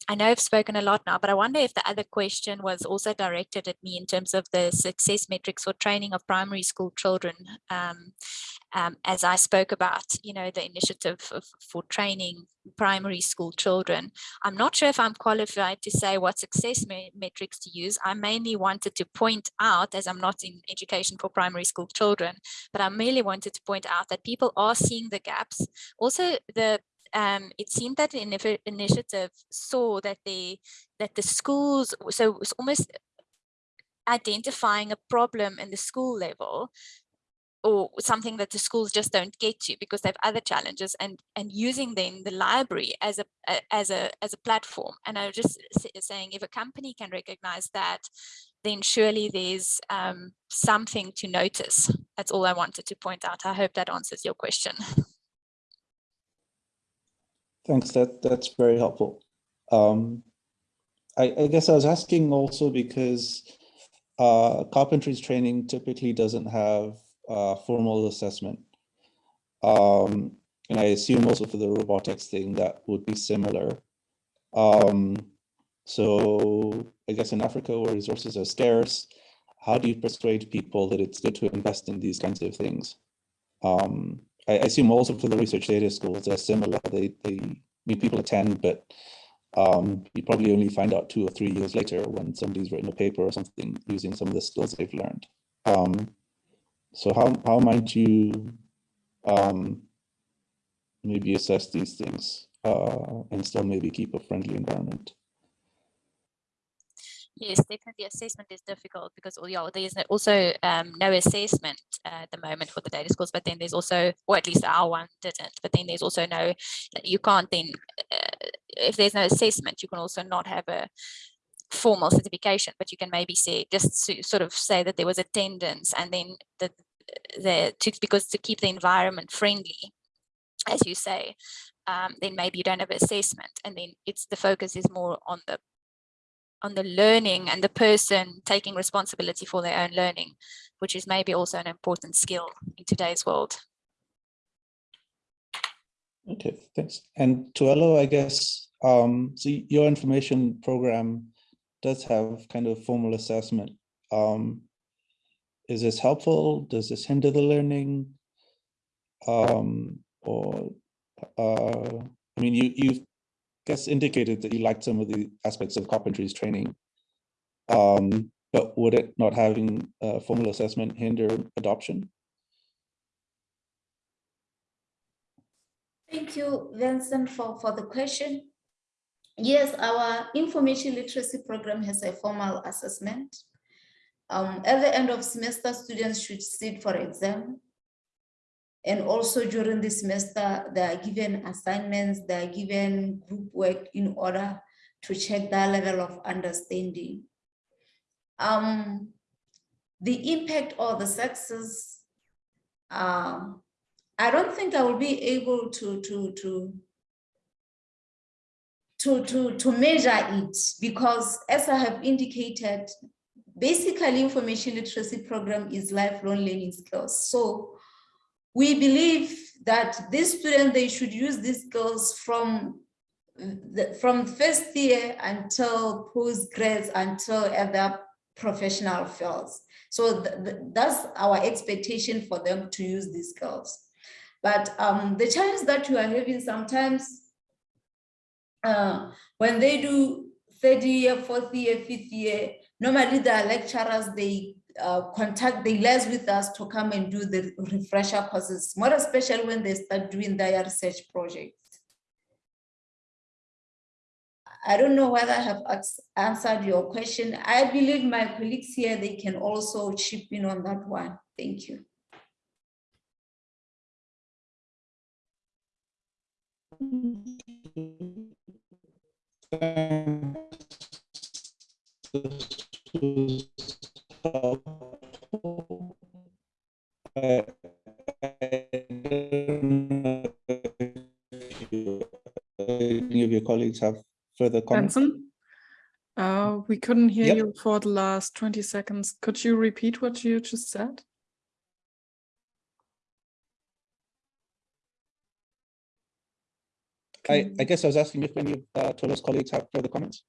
I know I've spoken a lot now, but I wonder if the other question was also directed at me in terms of the success metrics for training of primary school children. Um, um, as I spoke about, you know, the initiative of, for training primary school children. I'm not sure if I'm qualified to say what success me metrics to use. I mainly wanted to point out, as I'm not in education for primary school children, but I merely wanted to point out that people are seeing the gaps. Also, the um, it seemed that the initiative saw that the that the schools so it was almost identifying a problem in the school level or something that the schools just don't get to because they have other challenges and and using then the library as a, as a as a platform. And i was just saying if a company can recognize that then surely there's um, something to notice. That's all i wanted to point out. I hope that answers your question Thanks, that, that's very helpful. Um, I, I guess I was asking also because uh, carpentry's training typically doesn't have uh, formal assessment. Um, and I assume also for the robotics thing that would be similar. Um, so I guess in Africa where resources are scarce, how do you persuade people that it's good to invest in these kinds of things? Um, I, assume also for the research data schools, they're similar. They, they mean, people attend, but um, you probably only find out two or three years later when somebody's written a paper or something using some of the skills they've learned. Um, so how, how might you um, maybe assess these things uh, and still maybe keep a friendly environment? Yes, definitely assessment is difficult because oh, there's also um, no assessment uh, at the moment for the data schools, but then there's also, or at least our one didn't, but then there's also no, you can't then, uh, if there's no assessment, you can also not have a formal certification, but you can maybe say, just to sort of say that there was attendance and then the, the to, because to keep the environment friendly, as you say, um, then maybe you don't have assessment and then it's the focus is more on the on the learning and the person taking responsibility for their own learning, which is maybe also an important skill in today's world. Okay, thanks. And Tuelo, I guess, um, so your information program does have kind of formal assessment. Um, is this helpful? Does this hinder the learning? Um, or, uh, I mean, you, you guess indicated that you liked some of the aspects of carpentry's training. Um, but would it not having a formal assessment hinder adoption? Thank you, Vincent, for, for the question. Yes, our information literacy program has a formal assessment. Um, at the end of semester, students should sit for exam. And also during the semester, they are given assignments, they are given group work in order to check their level of understanding. Um, the impact or the success, um, I don't think I will be able to, to, to, to, to, to measure it because as I have indicated, basically information literacy program is lifelong learning skills. So we believe that these students, they should use these skills from the, from first year until postgrads until at their professional fields. So th th that's our expectation for them to use these skills. But um, the challenge that you are having sometimes uh, when they do third year, fourth year, fifth year, normally the lecturers, they uh, contact, they liaise with us to come and do the refresher courses, more especially when they start doing their research projects. I don't know whether I have answered your question. I believe my colleagues here, they can also chip in on that one. Thank you. Any of your colleagues have further comments? Benson? Uh, we couldn't hear Yep. you for the last 20 seconds. Could you repeat what you just said? I, I guess I was asking if any of uh, Tuelo's colleagues have further comments.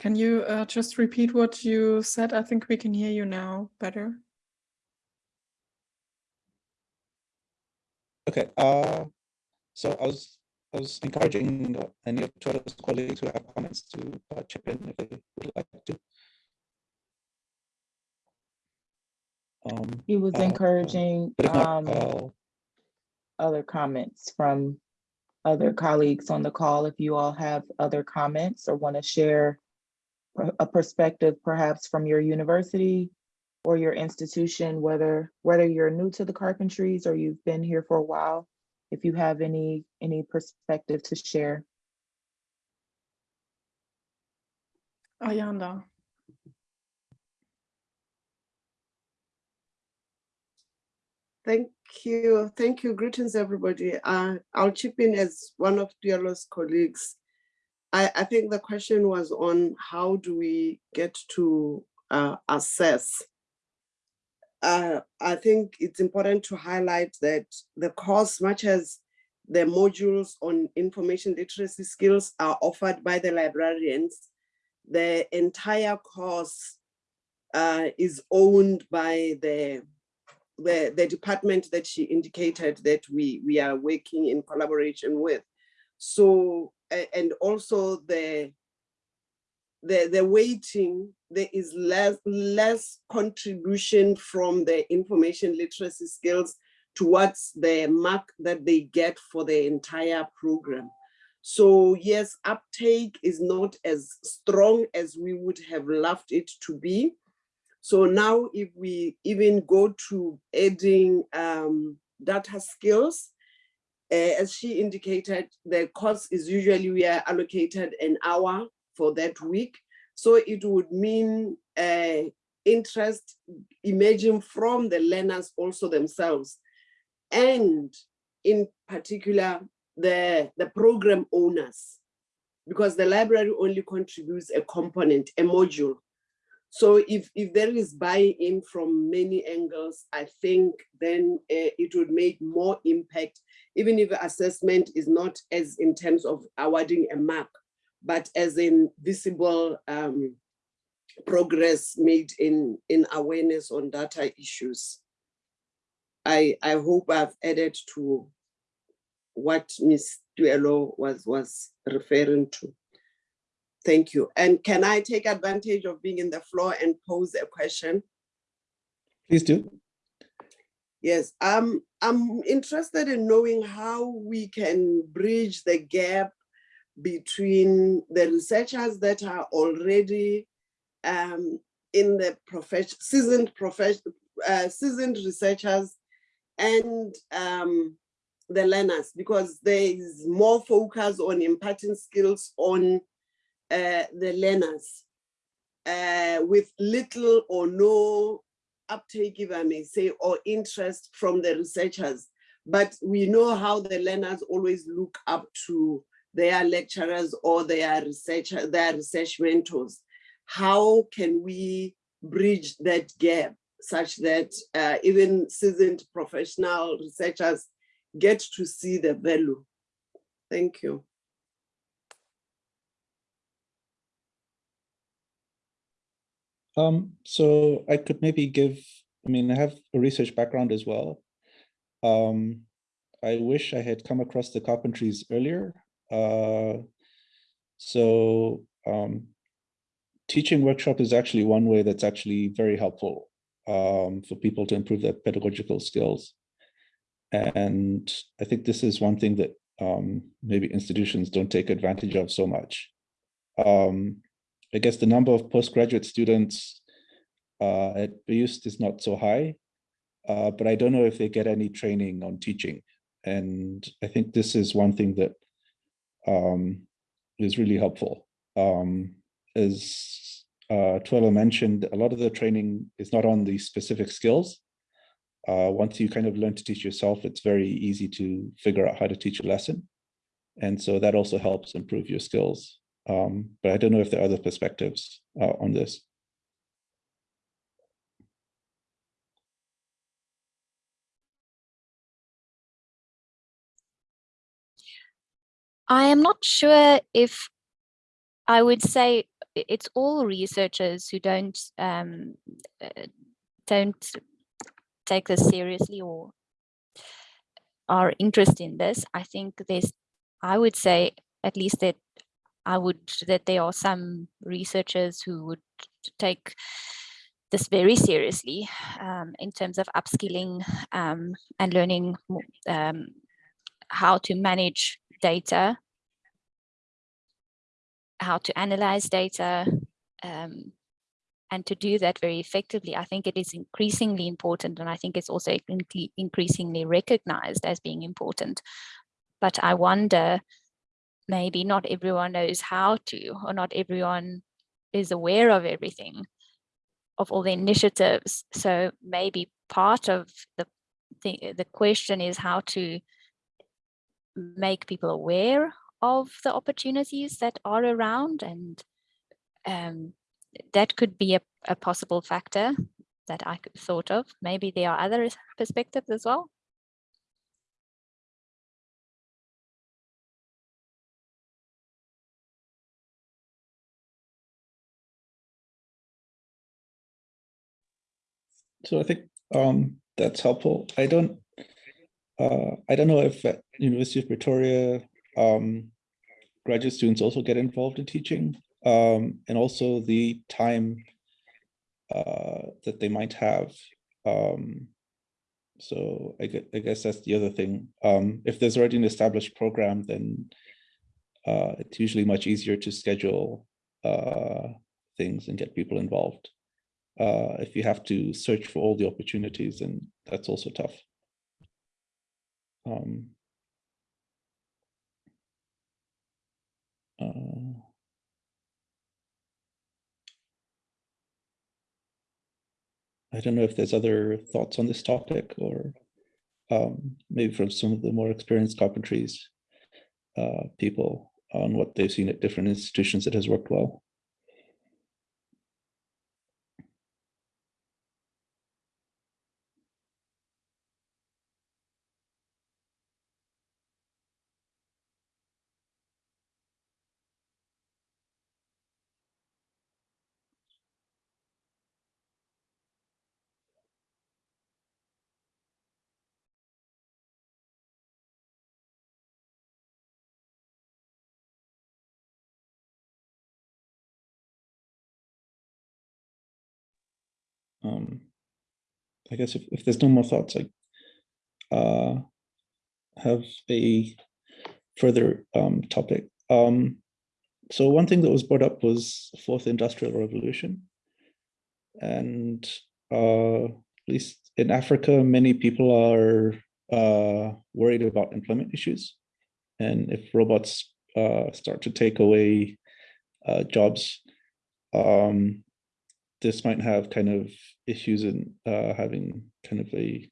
Can you uh, just repeat what you said? I think we can hear you now better. Okay, uh, so I was, I was encouraging any of Tuelo's colleagues who have comments to uh, chip in if they would like to. Um, He was uh, encouraging But not, um, I'll- other comments from other colleagues on the call. If you all have other comments or want to share per- a perspective perhaps from your university or your institution, whether whether you're new to the carpentries or you've been here for a while, if you have any any perspective to share. Ayanda. Thank you. Thank you. Greetings, everybody. Uh, I'll chip in as one of Tuelo's colleagues. I, I think the question was on how do we get to uh, assess? Uh, I think it's important to highlight that the course, much as the modules on information literacy skills are offered by the librarians, the entire course uh, is owned by the the, the department that she indicated that we, we are working in collaboration with. So, and also the, the, the weighting, there is less, less contribution from the information literacy skills towards the mark that they get for the entire program. So yes, uptake is not as strong as we would have loved it to be. So now if we even go to adding um, data skills, as she indicated, the course is usually we are allocated an hour for that week. So it would mean uh, interest emerging from the learners also themselves. And in particular, the, the program owners, because the library only contributes a component, a module. So if, if there is buy-in from many angles, I think then uh, it would make more impact, even if assessment is not as in terms of awarding a mark, but as in visible um, progress made in, in awareness on data issues. I, I hope I've added to what Ms. Tuelo was, was referring to. Thank you. And can I take advantage of being in the floor and pose a question? Please do. Yes, um, I'm interested in knowing how we can bridge the gap between the researchers that are already um, in the profession, seasoned profession, uh, seasoned researchers and um, the learners, because there is more focus on imparting skills on uh, the learners uh, with little or no uptake, if I may say, or interest from the researchers. But we know how the learners always look up to their lecturers or their researcher, their research mentors. How can we bridge that gap such that uh, even seasoned professional researchers get to see the value? Thank you. Um, so I could maybe give, I mean, I have a research background as well. Um, I wish I had come across the carpentries earlier. Uh, so um, teaching workshop is actually one way that's actually very helpful um, for people to improve their pedagogical skills. And I think this is one thing that um, maybe institutions don't take advantage of so much. Um, I guess the number of postgraduate students uh, at BIUST is not so high, uh, but I don't know if they get any training on teaching. And I think this is one thing that um, is really helpful. Um, as uh, Tuelo mentioned, a lot of the training is not on the specific skills. Uh, once you kind of learn to teach yourself, it's very easy to figure out how to teach a lesson. And so that also helps improve your skills. Um, but I don't know if there are other perspectives uh, on this. I am not sure if I would say it's all researchers who don't um, uh, don't take this seriously or are interested in this. I think there's, I would say at least that I would that there are some researchers who would take this very seriously um, in terms of upskilling um, and learning um, how to manage data, how to analyze data, um, and to do that very effectively, I think it is increasingly important, and I think it's also increasingly recognized as being important. But I wonder, maybe not everyone knows how to, or not everyone is aware of everything, of all the initiatives. So maybe part of the the, the question is how to make people aware of the opportunities that are around and um, that could be a, a possible factor that I thought of. Maybe there are other perspectives as well. So I think um, that's helpful. I don't, uh, I don't know if at University of Pretoria, um, graduate students also get involved in teaching um, and also the time uh, that they might have. Um, so I, guess, I guess that's the other thing. Um, if there's already an established program, then uh, it's usually much easier to schedule uh, things and get people involved. Uh, if you have to search for all the opportunities, and that's also tough. Um, uh, I don't know if there's other thoughts on this topic or um, maybe from some of the more experienced carpentries uh, people on what they've seen at different institutions that has worked well. Um, I guess if, if there's no more thoughts, I uh, have a further um, topic. Um, so one thing that was brought up was fourth industrial revolution. And uh, at least in Africa, many people are uh, worried about employment issues. And if robots uh, start to take away uh, jobs, um, this might have kind of issues in uh, having kind of a,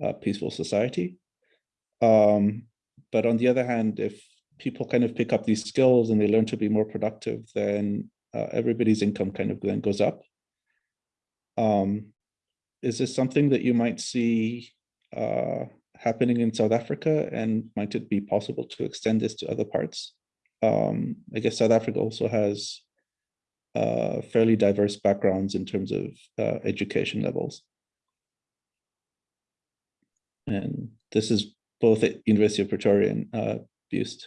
a peaceful society. Um, but on the other hand, if people kind of pick up these skills and they learn to be more productive, then uh, everybody's income kind of then goes up. Um, is this something that you might see uh, happening in South Africa and might it be possible to extend this to other parts? Um, I guess South Africa also has uh, fairly diverse backgrounds in terms of uh, education levels. And this is both at University of Pretoria and uh, BIUST.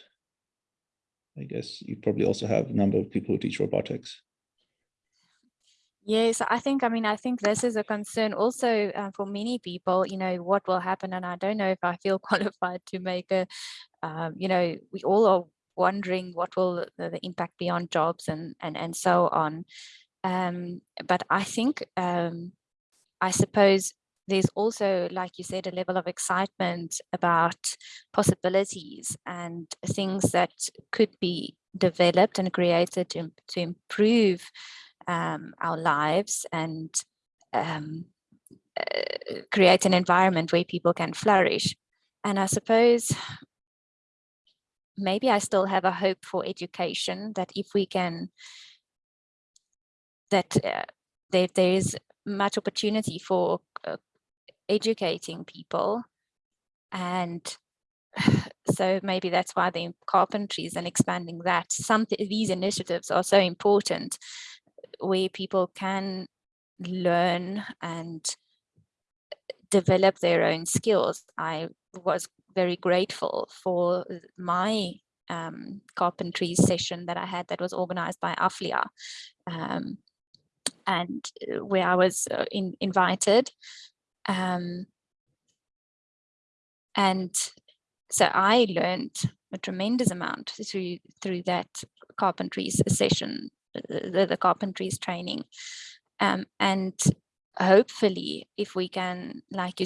I guess you probably also have a number of people who teach robotics. Yes, I think, I mean, I think this is a concern also uh, for many people, you know, what will happen. And I don't know if I feel qualified to make a, um, you know, we all are wondering what will the, the impact be on jobs and, and, and so on. Um, but I think, um, I suppose there's also, like you said, a level of excitement about possibilities and things that could be developed and created to, to improve um, our lives and um, uh, create an environment where people can flourish. And I suppose maybe I still have a hope for education that if we can, that uh, there, there is much opportunity for uh, educating people and so maybe that's why the carpentries and expanding that. Some these initiatives are so important where people can learn and develop their own skills. I was very grateful for my um, carpentry session that I had that was organized by AFLIA um, and uh, where I was uh, in, invited. Um, and so I learned a tremendous amount through through that carpentries session, the, the carpentries training. Um, and hopefully if we can like you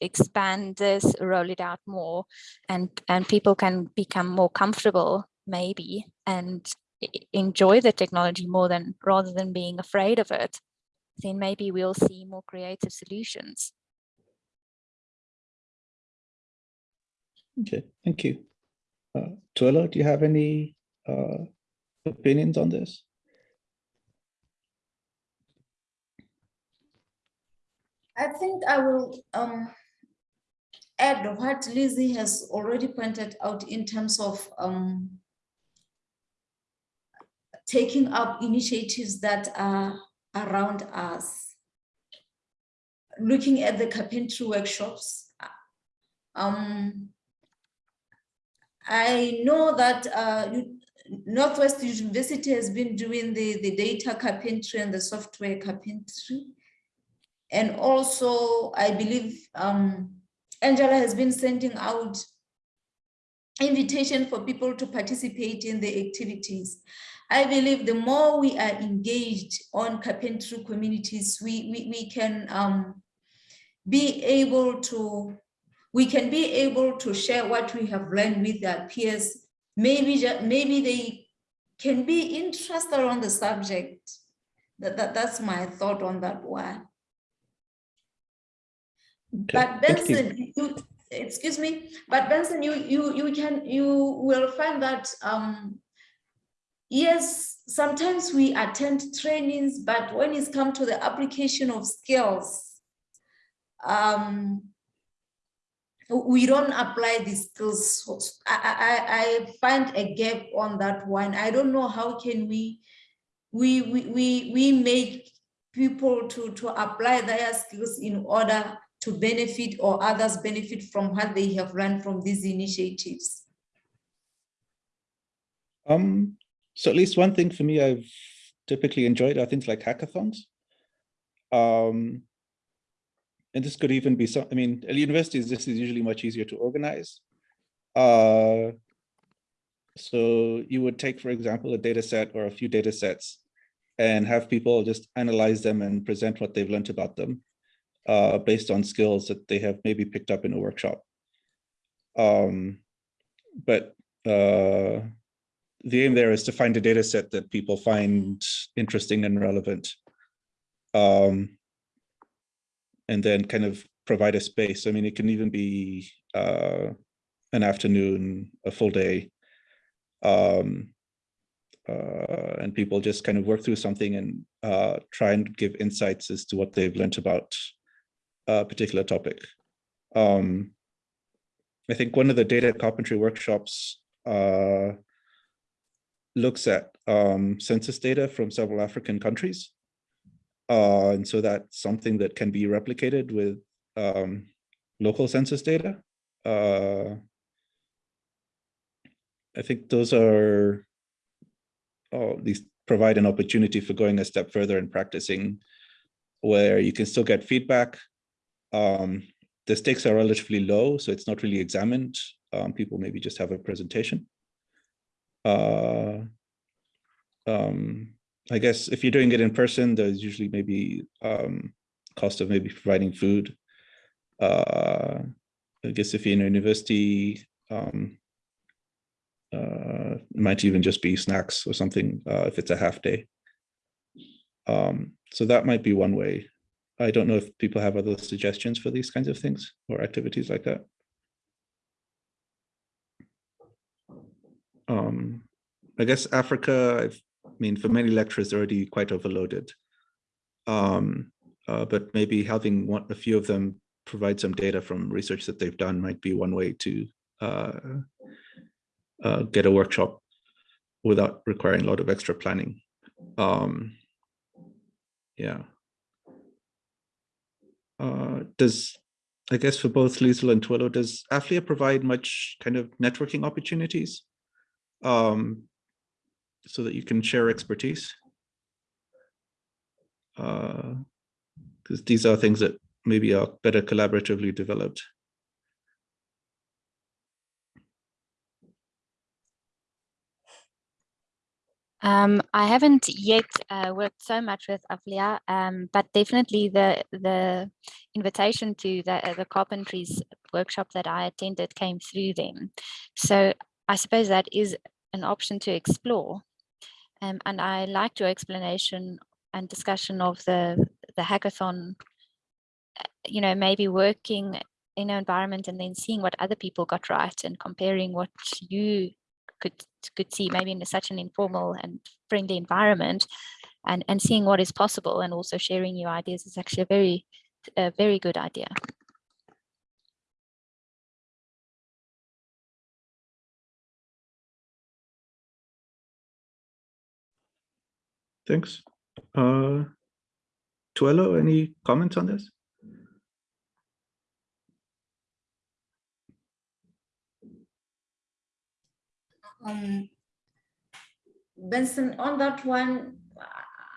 expand this roll it out more and and people can become more comfortable maybe and enjoy the technology more than rather than being afraid of it then maybe we'll see more creative solutions. Okay thank you. Uh, Tuelo, do you have any uh, opinions on this I think I will um, add what Lizzie has already pointed out in terms of um, taking up initiatives that are around us. Looking at the carpentry workshops, um, I know that uh, Northwest University has been doing the, the data carpentry and the software carpentry. And also, I believe um, Angela has been sending out invitation for people to participate in the activities. I believe the more we are engaged on carpentry communities, we, we, we can um, be able to, we can be able to share what we have learned with our peers. Maybe, maybe they can be interested on the subject. That, that, that's my thought on that one. But Benson, you, excuse me, but Benson, you you you can you will find that um yes, sometimes we attend trainings, but when it's come to the application of skills, um we don't apply these skills. I, I, I find a gap on that one. I don't know how can we we we we, we make people to to apply their skills in order to benefit or others benefit from what they have learned from these initiatives? Um, so at least one thing for me I've typically enjoyed are things like hackathons. Um, and this could even be some, I mean, at universities, this is usually much easier to organize. Uh, so you would take, for example, a data set or a few data sets and have people just analyze them and present what they've learned about them uh, based on skills that they have maybe picked up in a workshop. Um, but uh, the aim there is to find a data set that people find interesting and relevant. Um, and then kind of provide a space. I mean, it can even be uh, an afternoon, a full day. Um, uh, and people just kind of work through something and uh, try and give insights as to what they've learned about a particular topic. Um, I think one of the data carpentry workshops uh, looks at um, census data from several African countries. Uh, and so that's something that can be replicated with um, local census data. Uh, I think those are, oh, these provide an opportunity for going a step further and practicing where you can still get feedback. Um, the stakes are relatively low, so it's not really examined. Um, people maybe just have a presentation. Uh, um, I guess if you're doing it in person, there's usually maybe um, cost of maybe providing food. Uh, I guess if you're in a university, um, uh, might even just be snacks or something uh, if it's a half day. Um, so that might be one way. I don't know if people have other suggestions for these kinds of things or activities like that. Um, I guess Africa, I've, I mean, for many lecturers, already quite overloaded. Um, uh, but maybe having one, a few of them provide some data from research that they've done might be one way to uh, uh, get a workshop without requiring a lot of extra planning. Um, yeah. Uh, does, I guess for both Liesl and Tuelo, does AFLIA provide much kind of networking opportunities um, so that you can share expertise? Because uh, these are things that maybe are better collaboratively developed. Um, I haven't yet uh, worked so much with AFLIA, um, but definitely the the invitation to the, uh, the carpentries workshop that I attended came through them. So I suppose that is an option to explore. Um, and I liked your explanation and discussion of the, the hackathon, uh, you know, maybe working in an environment and then seeing what other people got right and comparing what you could could see maybe in such an informal and friendly environment and and seeing what is possible and also sharing your ideas is actually a very a very good idea Thanks. Uh, Tuelo, any comments on this? Um, Benson, on that one,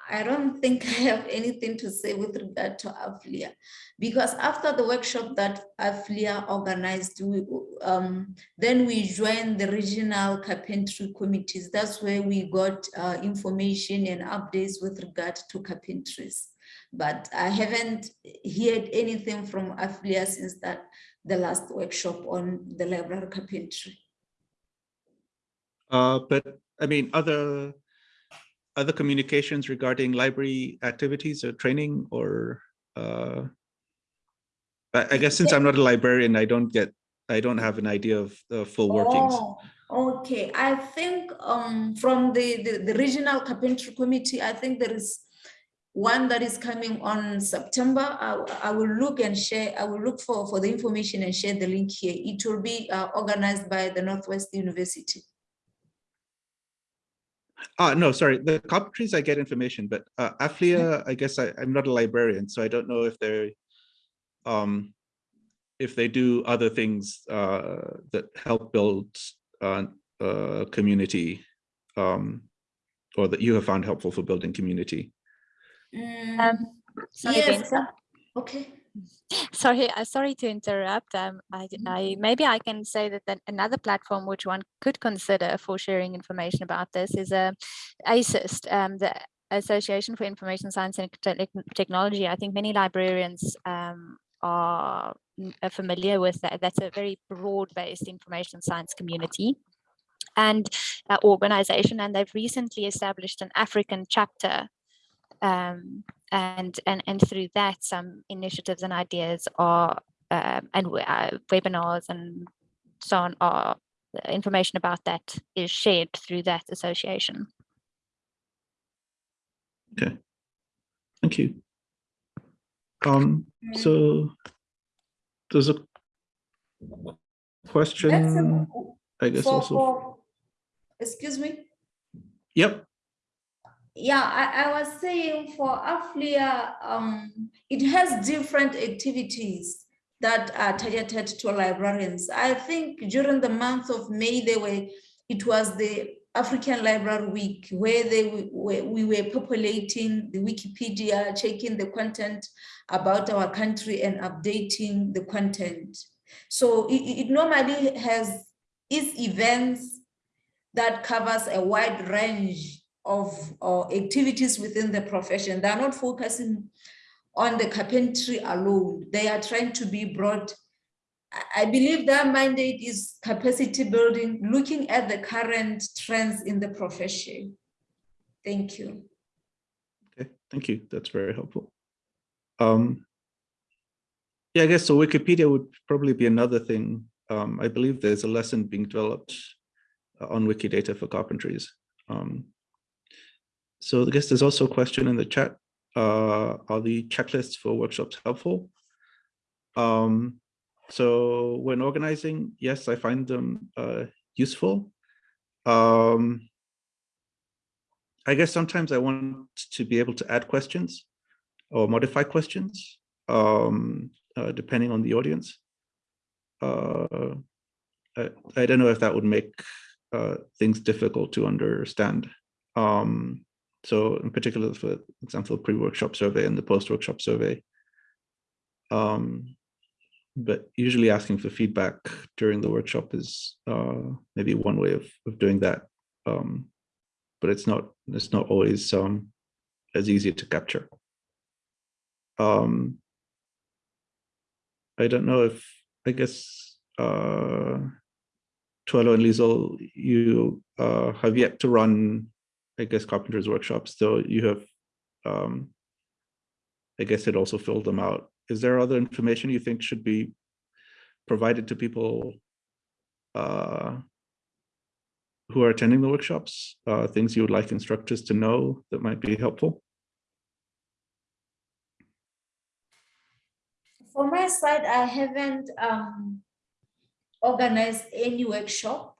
I don't think I have anything to say with regard to AFLIA, because after the workshop that AFLIA organized, we, um, then we joined the regional carpentry committees. That's where we got uh, information and updates with regard to carpentries. But I haven't heard anything from AFLIA since that the last workshop on the library carpentry. Uh, but I mean, other other communications regarding library activities or training or uh, I, I guess since I'm not a librarian, I don't get I don't have an idea of the full workings. Oh, okay. I think um, from the, the, the regional carpentry committee, I think there is one that is coming on September. I, I will look and share, I will look for, for the information and share the link here. It will be uh, organized by the Northwest University. Ah, no, sorry. The carpentries I get information, but uh, AFLIA, I guess I, I'm not a librarian, so I don't know if they're, um, if they do other things uh, that help build uh, uh, community, um, or that you have found helpful for building community. Mm, um, Sorry, Yes, Benson. uh, Okay. Sorry, uh, sorry to interrupt. Um, I, I- maybe I can say that, that another platform which one could consider for sharing information about this is a ASIST, um, the Association for Information Science and Tech- Technology. I think many librarians um, are are familiar with that. That's a very broad-based information science community and uh, organization, and they've recently established an African chapter um, and and and through that some initiatives and ideas are um, and we- uh, webinars and so on are the information about that is shared through that association Okay. Thank you. Um, so there's a question, a- I guess for- also. for- Excuse me? Yep. Yeah, I, I was saying for AFLIA, um, it has different activities that are targeted to librarians. I think during the month of May, they were, it was the African Library Week where they w- were, we were populating the Wikipedia, checking the content about our country and updating the content. So it, it it normally has its events that covers a wide range of uh, activities within the profession. They're not focusing on the carpentry alone. They are trying to be broad. I- I believe their mandate is capacity building, looking at the current trends in the profession. Thank you. Okay, thank you. That's very helpful. Um, yeah, I guess so Wikipedia would probably be another thing. Um, I believe there's a lesson being developed uh, on Wikidata for carpentries. Um, so I guess there's also a question in the chat. Uh, are the checklists for workshops helpful? Um, so when organizing, yes, I find them uh, useful. Um, I guess sometimes I want to be able to add questions or modify questions, um, uh, depending on the audience. Uh, I, I don't know if that would make uh, things difficult to understand. Um, so in particular, for example, pre-workshop survey and the post-workshop survey. Um, but usually asking for feedback during the workshop is uh, maybe one way of, of doing that. Um, but it's not it's not always um, as easy to capture. Um, I don't know if I guess uh, Tuelo and Liesel, you uh, have yet to run, I guess, carpentries workshops. So you have, um, I guess, it also filled them out. Is there other information you think should be provided to people uh, who are attending the workshops? Uh, things you would like instructors to know that might be helpful? For my side, I haven't um, organized any workshop.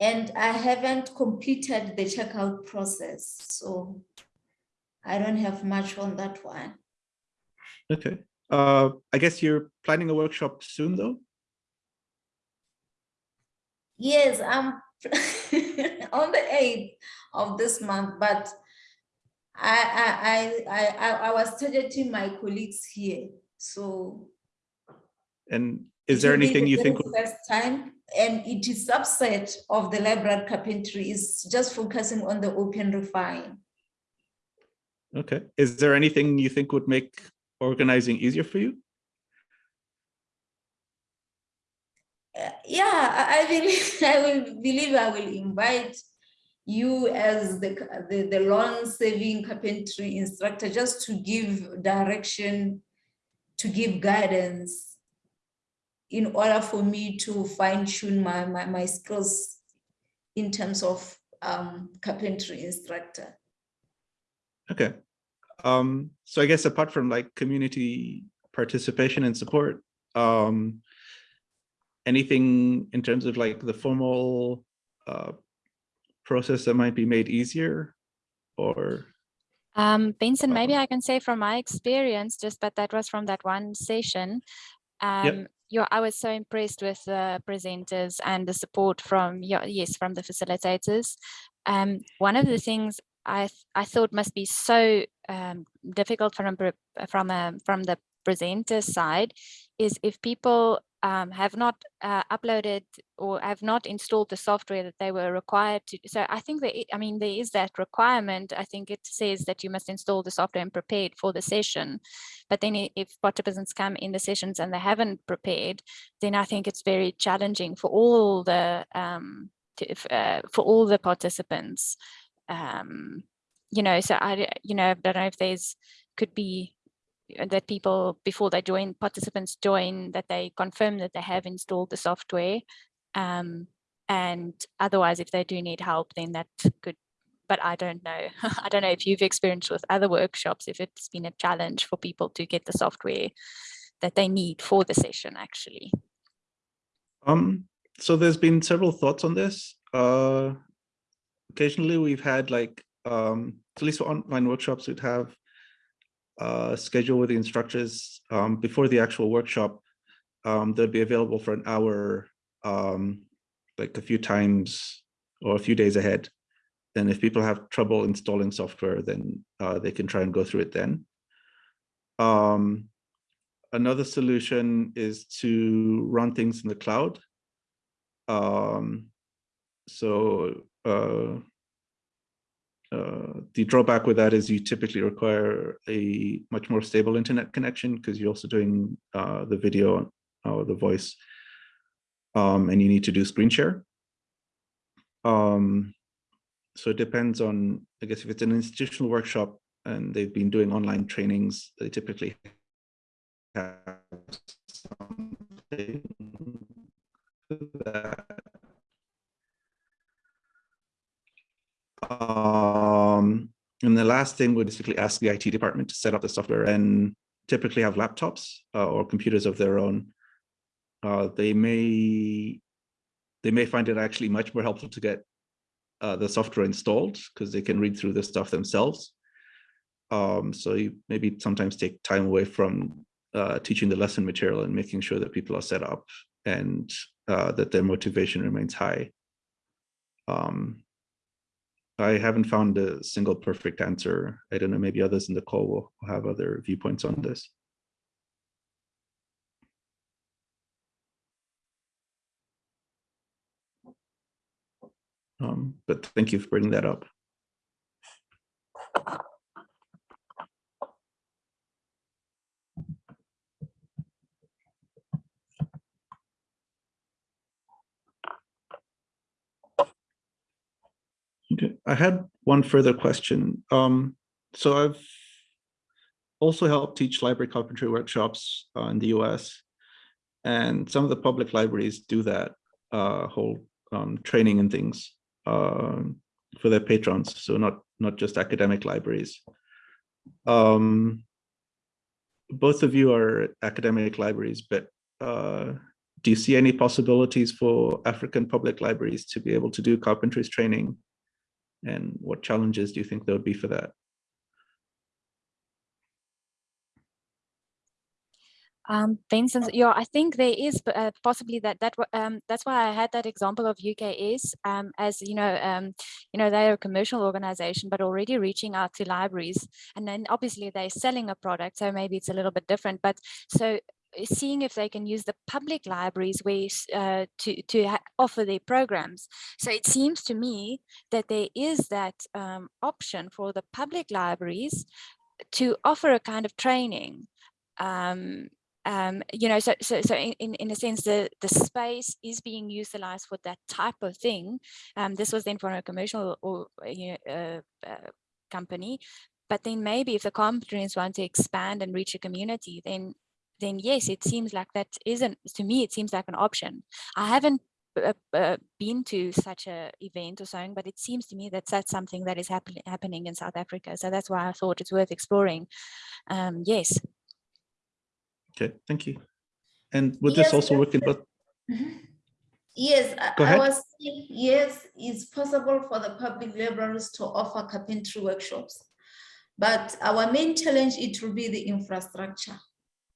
And I haven't completed the checkout process, so I don't have much on that one. Okay. Uh, I guess you're planning a workshop soon, though? Yes, I'm on the eighth of this month, but I, I, I, I, I- I was targeting my colleagues here, so. And is there anything the you think? would- First time, and it is subset of the library carpentry is just focusing on the open refine. Okay. Is there anything you think would make organizing easier for you? Uh, Yeah, I believe, I will believe I will invite you as the, the, the long saving carpentry instructor, just to give direction, to give guidance in order for me to fine tune my, my, my skills in terms of um, carpentry instructor. Okay. Um, so I guess apart from like community participation and support, um, anything in terms of like the formal uh, process that might be made easier or Um, Benson, maybe Uh-huh. I can say from my experience, just but that was from that one session. Um, you, I was so impressed with the presenters and the support from your, yes, from the facilitators. Um, one of the things I th- I thought must be so um, difficult from a, from a, from the presenter side is if people um, have not uh, uploaded or have not installed the software that they were required to. So I think that, I mean, there is that requirement. I think it says that you must install the software and prepared for the session. But then if participants come in the sessions and they haven't prepared, then I think it's very challenging for all the, um, to, uh, for all the participants. Um, you know, so I, you know, I don't know if there's, could be that people before they join participants join that they confirm that they have installed the software um, and otherwise if they do need help then that could but i don't know i don't know if you've experienced with other workshops if it's been a challenge for people to get the software that they need for the session actually Um, so there's been several thoughts on this. Uh, occasionally we've had like, um, at least for online workshops, we'd have a schedule with the instructors um, before the actual workshop. Um, they'd be available for an hour, um, like a few times or a few days ahead. And if people have trouble installing software, then uh, they can try and go through it then. Um, another solution is to run things in the cloud. Um, so uh, uh, the drawback with that is you typically require a much more stable internet connection because you're also doing uh, the video or the voice, um, and you need to do screen share. Um, so it depends on, I guess, if it's an institutional workshop and they've been doing online trainings, they typically have something that um, and the last thing would basically ask the IT department to set up the software and typically have laptops uh, or computers of their own. Uh, they may they may find it actually much more helpful to get uh, the software installed because they can read through the stuff themselves. Um, so you maybe sometimes take time away from uh, teaching the lesson material and making sure that people are set up and uh, that their motivation remains high. Um, I haven't found a single perfect answer. I don't know, maybe others in the call will have other viewpoints on this. Um, but thank you for bringing that up. I had one further question. Um, so I've also helped teach library carpentry workshops uh, in the US. And some of the public libraries do that uh, whole um, training and things um, for their patrons. So not, not just academic libraries. Um, both of you are academic libraries, but uh, do you see any possibilities for African public libraries to be able to do carpentries training and what challenges do you think there would be for that? Um, Benson, yeah, I think there is uh, possibly that that um, that's why I had that example of UKS um, as you know, um, you know, they're a commercial organization, but already reaching out to libraries, and then obviously they're selling a product, so maybe it's a little bit different. But so seeing if they can use the public libraries ways uh, to to offer their programs. So it seems to me that there is that um, option for the public libraries to offer a kind of training. Um, um, you know, so so so in, in a sense, the the space is being utilized for that type of thing. Um, this was then for a commercial or you know, uh, uh, company, but then maybe if the companies want to expand and reach a community, then then yes, it seems like that isn't to me. It seems like an option. I haven't uh, uh, been to such a event or something, but it seems to me that that's something that is happen happening in South Africa. So that's why I thought it's worth exploring. Um, yes. Okay, thank you. And would this Yes, also work in both? Yes, I- Go I ahead. was saying, yes, it's possible for the public libraries to offer carpentry workshops. But our main challenge, it will be the infrastructure.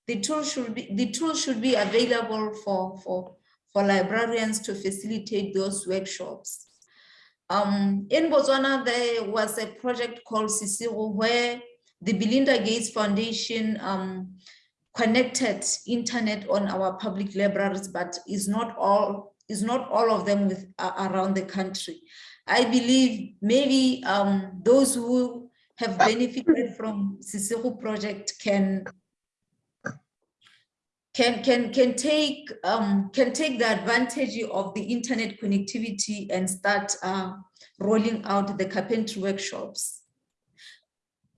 The tool should be, the tool should be available for, for, for librarians to facilitate those workshops. Um, in Botswana, there was a project called Sisiru where the Melinda Gates Foundation um, connected internet on our public libraries, but is not all is not all of them with uh, around the country. I believe maybe um, those who have benefited from Sisiru project can can can can take um, can take the advantage of the internet connectivity and start uh, rolling out the carpentry workshops.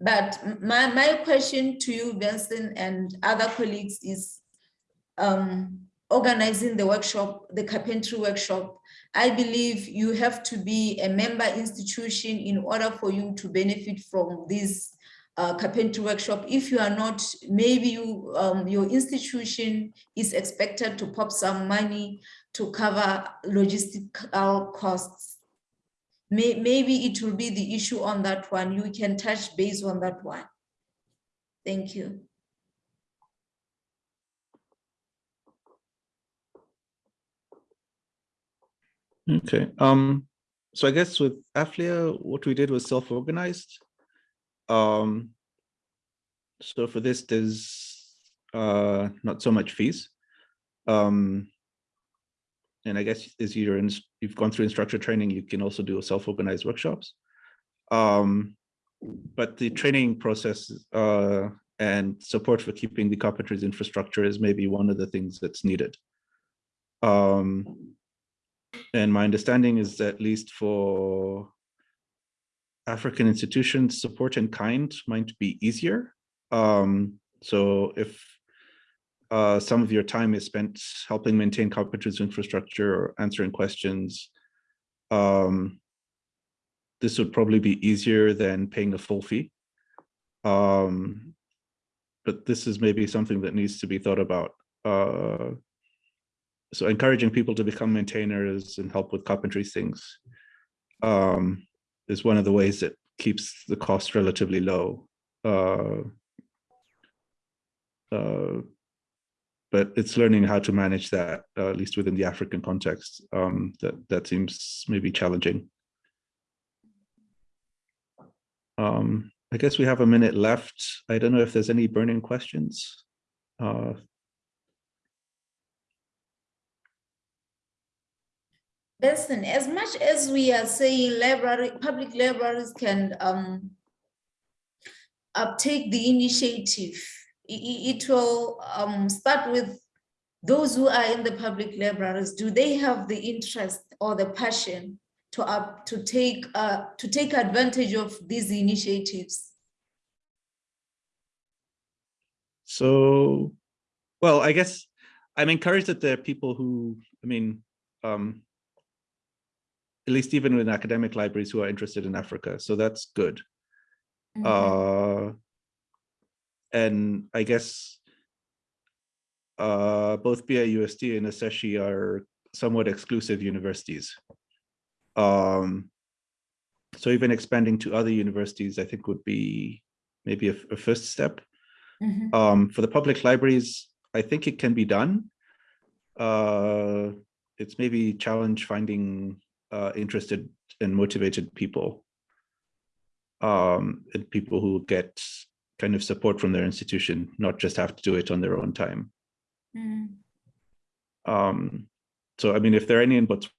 But my my question to you, Benson, and other colleagues is um, organizing the workshop, the carpentry workshop. I believe you have to be a member institution in order for you to benefit from this uh, carpentry workshop. If you are not, maybe you, um, your institution is expected to pop some money to cover logistical costs. May, maybe it will be the issue on that one. You can touch base on that one. Thank you. Okay, um, so I guess with Aflia, what we did was self-organized. Um, so for this, there's uh, not so much fees. Um, and I guess as you're in, you've gone through instructor training, you can also do self-organized workshops. Um, but the training process uh, and support for keeping the carpentries infrastructure is maybe one of the things that's needed. Um, and my understanding is that at least for African institutions, support in kind might be easier. Um, so if uh, some of your time is spent helping maintain carpentries infrastructure or answering questions, um, this would probably be easier than paying a full fee. Um, but this is maybe something that needs to be thought about. Uh, so encouraging people to become maintainers and help with carpentry things um, is one of the ways that keeps the cost relatively low. Uh, uh, but it's learning how to manage that, uh, at least within the African context, um, that, that seems maybe challenging. Um, I guess we have a minute left. I don't know if there's any burning questions. Listen, as much as we are saying library, public libraries can um, uptake the initiative, i- i- it will um, start with those who are in the public libraries. Do they have the interest or the passion to up to take uh, to take advantage of these initiatives? So, well, I guess I'm encouraged that there are people who, I mean, um, at least even in academic libraries who are interested in Africa. So that's good. Uh, and I guess uh, both BIUST and Ashesi are somewhat exclusive universities. Um, so even expanding to other universities, I think would be maybe a, a first step. Mhm. Um, for the public libraries, I think it can be done. Uh, it's maybe challenge finding uh, interested and motivated people. Um, and people who get kind of support from their institution, not just have to do it on their own time. Mm. Um, so, I mean, if there are any in Botswana,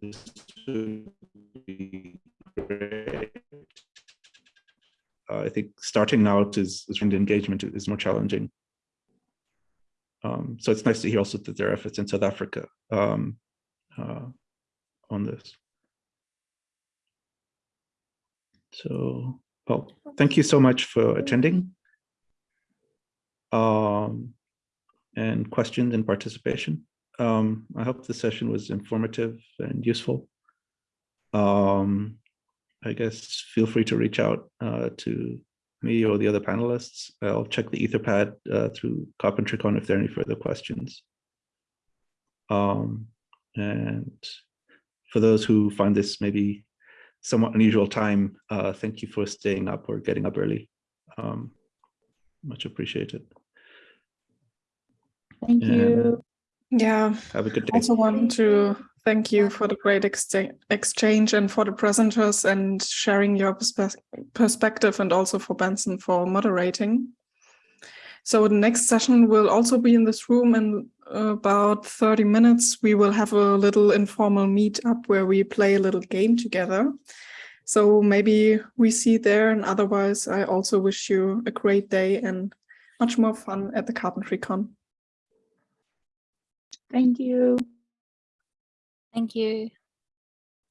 this would be great. Uh, I think starting out is, is the engagement is more challenging. Um, so it's nice to hear also that there are efforts in South Africa um, uh, on this. So, well, thank you so much for attending. Um, and questions and participation. Um, I hope the session was informative and useful. Um, I guess feel free to reach out uh, to me or the other panelists. I'll check the Etherpad uh, through CarpentryCon if there are any further questions. Um, and for those who find this maybe somewhat unusual time, uh, thank you for staying up or getting up early. Um, much appreciated. Thank Yeah. you. Yeah, Have a good day. also want to thank you for the great excha- exchange and for the presenters and sharing your perspe- perspective and also for Benson for moderating. So the next session will also be in this room in about 30 minutes. We will have a little informal meetup where we play a little game together. So maybe we see there and otherwise I also wish you a great day and much more fun at the Carpentry Con. Thank you. Thank you.